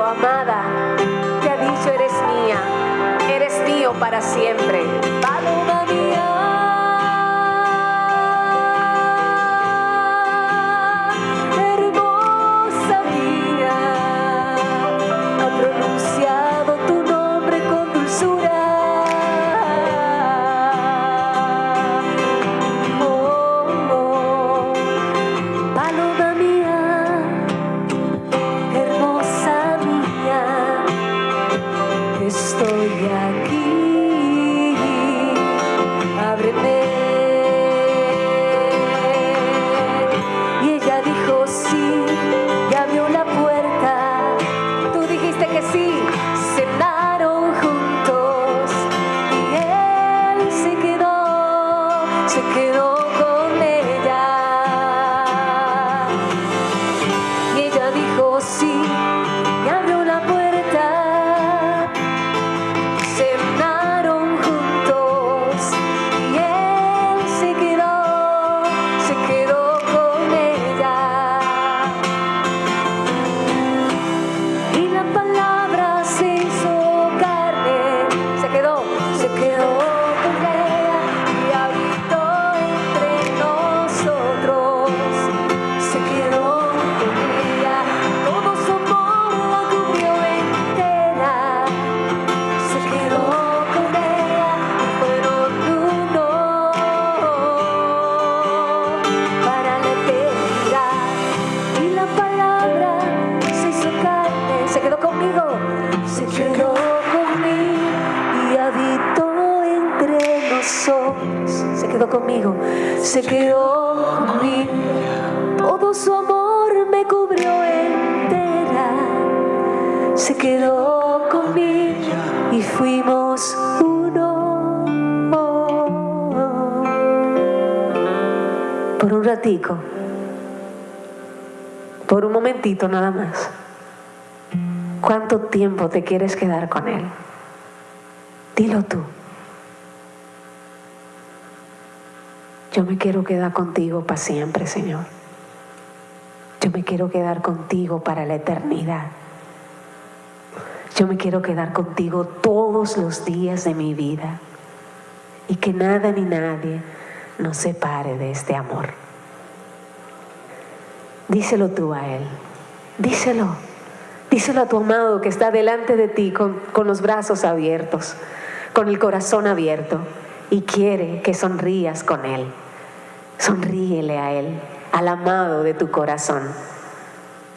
amada, te ha dicho, eres mía, eres mío para siempre. Se quedó conmigo. Todo su amor me cubrió entera se quedó conmigo y fuimos uno. Por un ratico, por un momentito nada más. ¿Cuánto tiempo te quieres quedar con Él? Dilo tú. Yo me quiero quedar contigo para siempre, Señor. Yo me quiero quedar contigo para la eternidad. Yo me quiero quedar contigo todos los días de mi vida y que nada ni nadie nos separe de este amor. Díselo tú a Él, díselo, díselo a tu amado que está delante de ti con, con los brazos abiertos, con el corazón abierto y quiere que sonrías con Él. Sonríele a Él, al amado de tu corazón,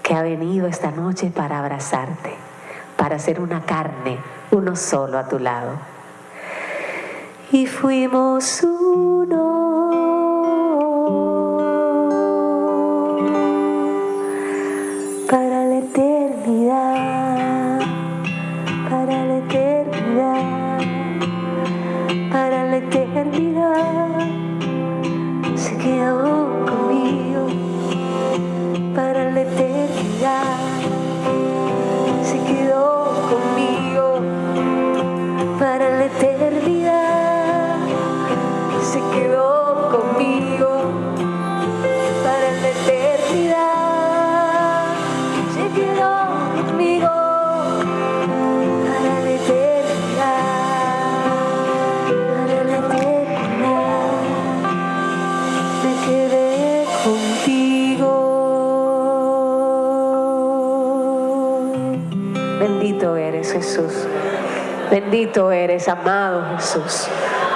que ha venido esta noche para abrazarte para ser una carne, uno solo a tu lado. Y fuimos uno Bendito eres, amado Jesús.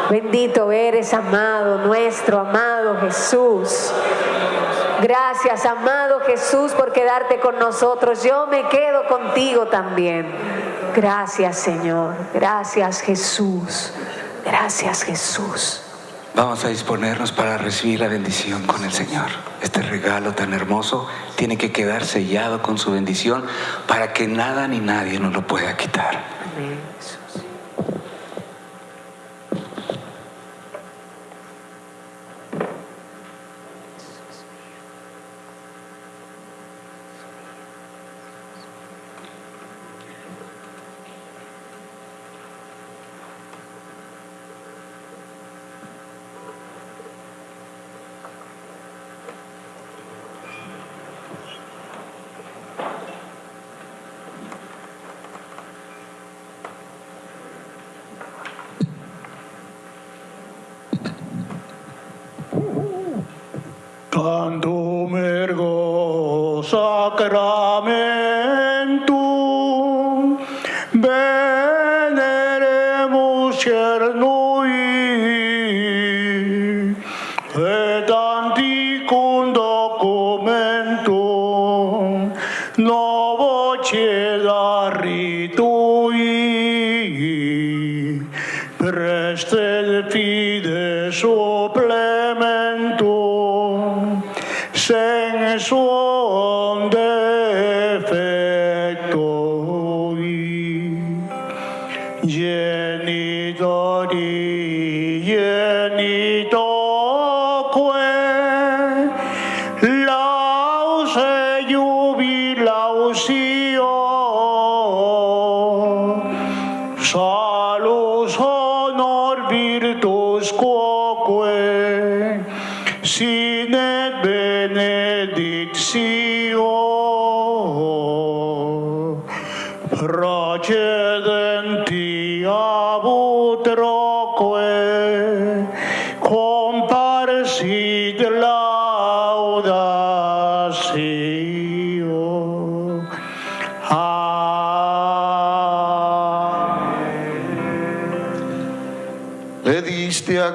Bendito eres, amado, nuestro amado Jesús. Gracias, amado Jesús, por quedarte con nosotros. Yo me quedo contigo también. Gracias, Señor. Gracias, Jesús. Gracias, Jesús. Vamos a disponernos para recibir la bendición con el Señor. Este regalo tan hermoso tiene que quedar sellado con su bendición para que nada ni nadie nos lo pueda quitar. Amén,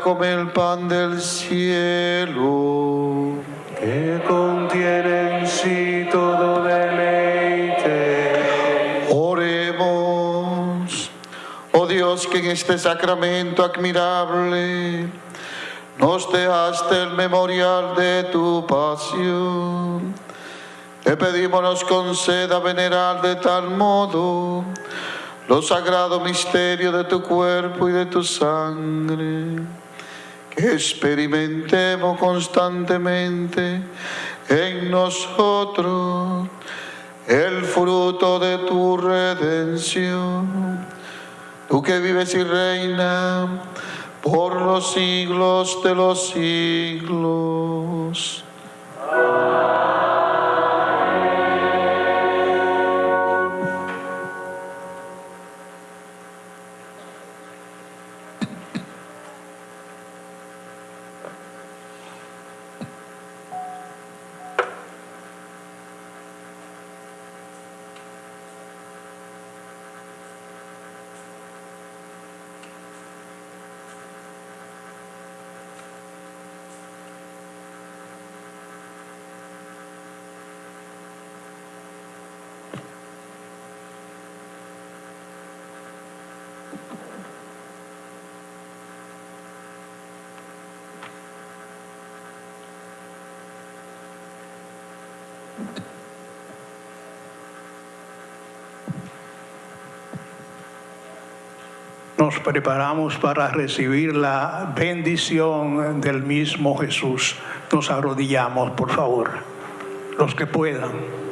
comer el pan del cielo. que contiene en sí todo deleite. Oremos. Oh Dios, que en este sacramento admirable nos dejaste el memorial de tu pasión. Te pedimos nos conceda venerar de tal modo los sagrados misterios de tu cuerpo y de tu sangre, experimentemos constantemente en nosotros el fruto de tu redención. Tú que vives y reinas por los siglos de los siglos. Nos preparamos para recibir la bendición del mismo Jesús. Nos arrodillamos, por favor, los que puedan.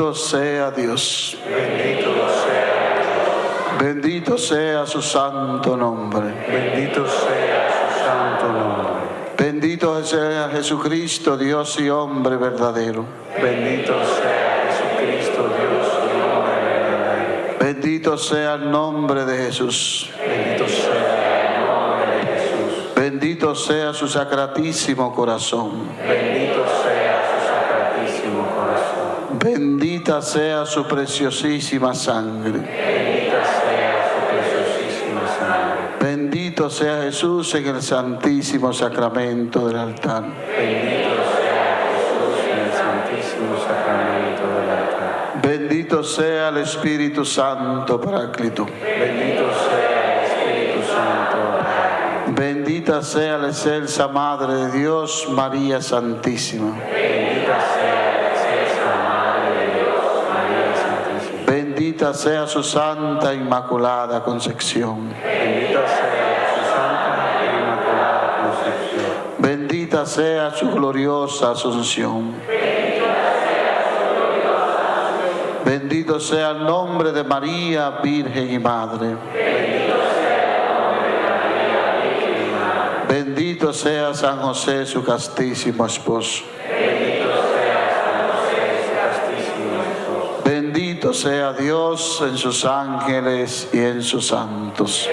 Bendito sea Dios. Bendito sea su santo nombre. Bendito sea su santo nombre. Bendito sea Jesucristo, Dios y hombre verdadero. Bendito sea Jesucristo, Dios y hombre verdadero. Bendito sea el nombre de Jesús. Bendito sea el nombre de Jesús. Bendito sea su sacratísimo corazón. Bendita sea su preciosísima sangre. Bendita sea su preciosísima sangre. Bendito sea Jesús en el santísimo sacramento del altar. Bendito sea Jesús en el santísimo sacramento del altar. Bendito sea el Espíritu Santo, Paráclito. Bendito sea el Espíritu Santo. Bendita sea la excelsa Madre de Dios, María Santísima. Bendita sea su Santa Inmaculada Concepción. Bendita sea su Santa e Inmaculada Concepción. Bendita sea su gloriosa Asunción. Bendito sea el nombre de María, Virgen y Madre. Bendito sea San José, su castísimo esposo. Sea Dios en sus ángeles y en sus santos.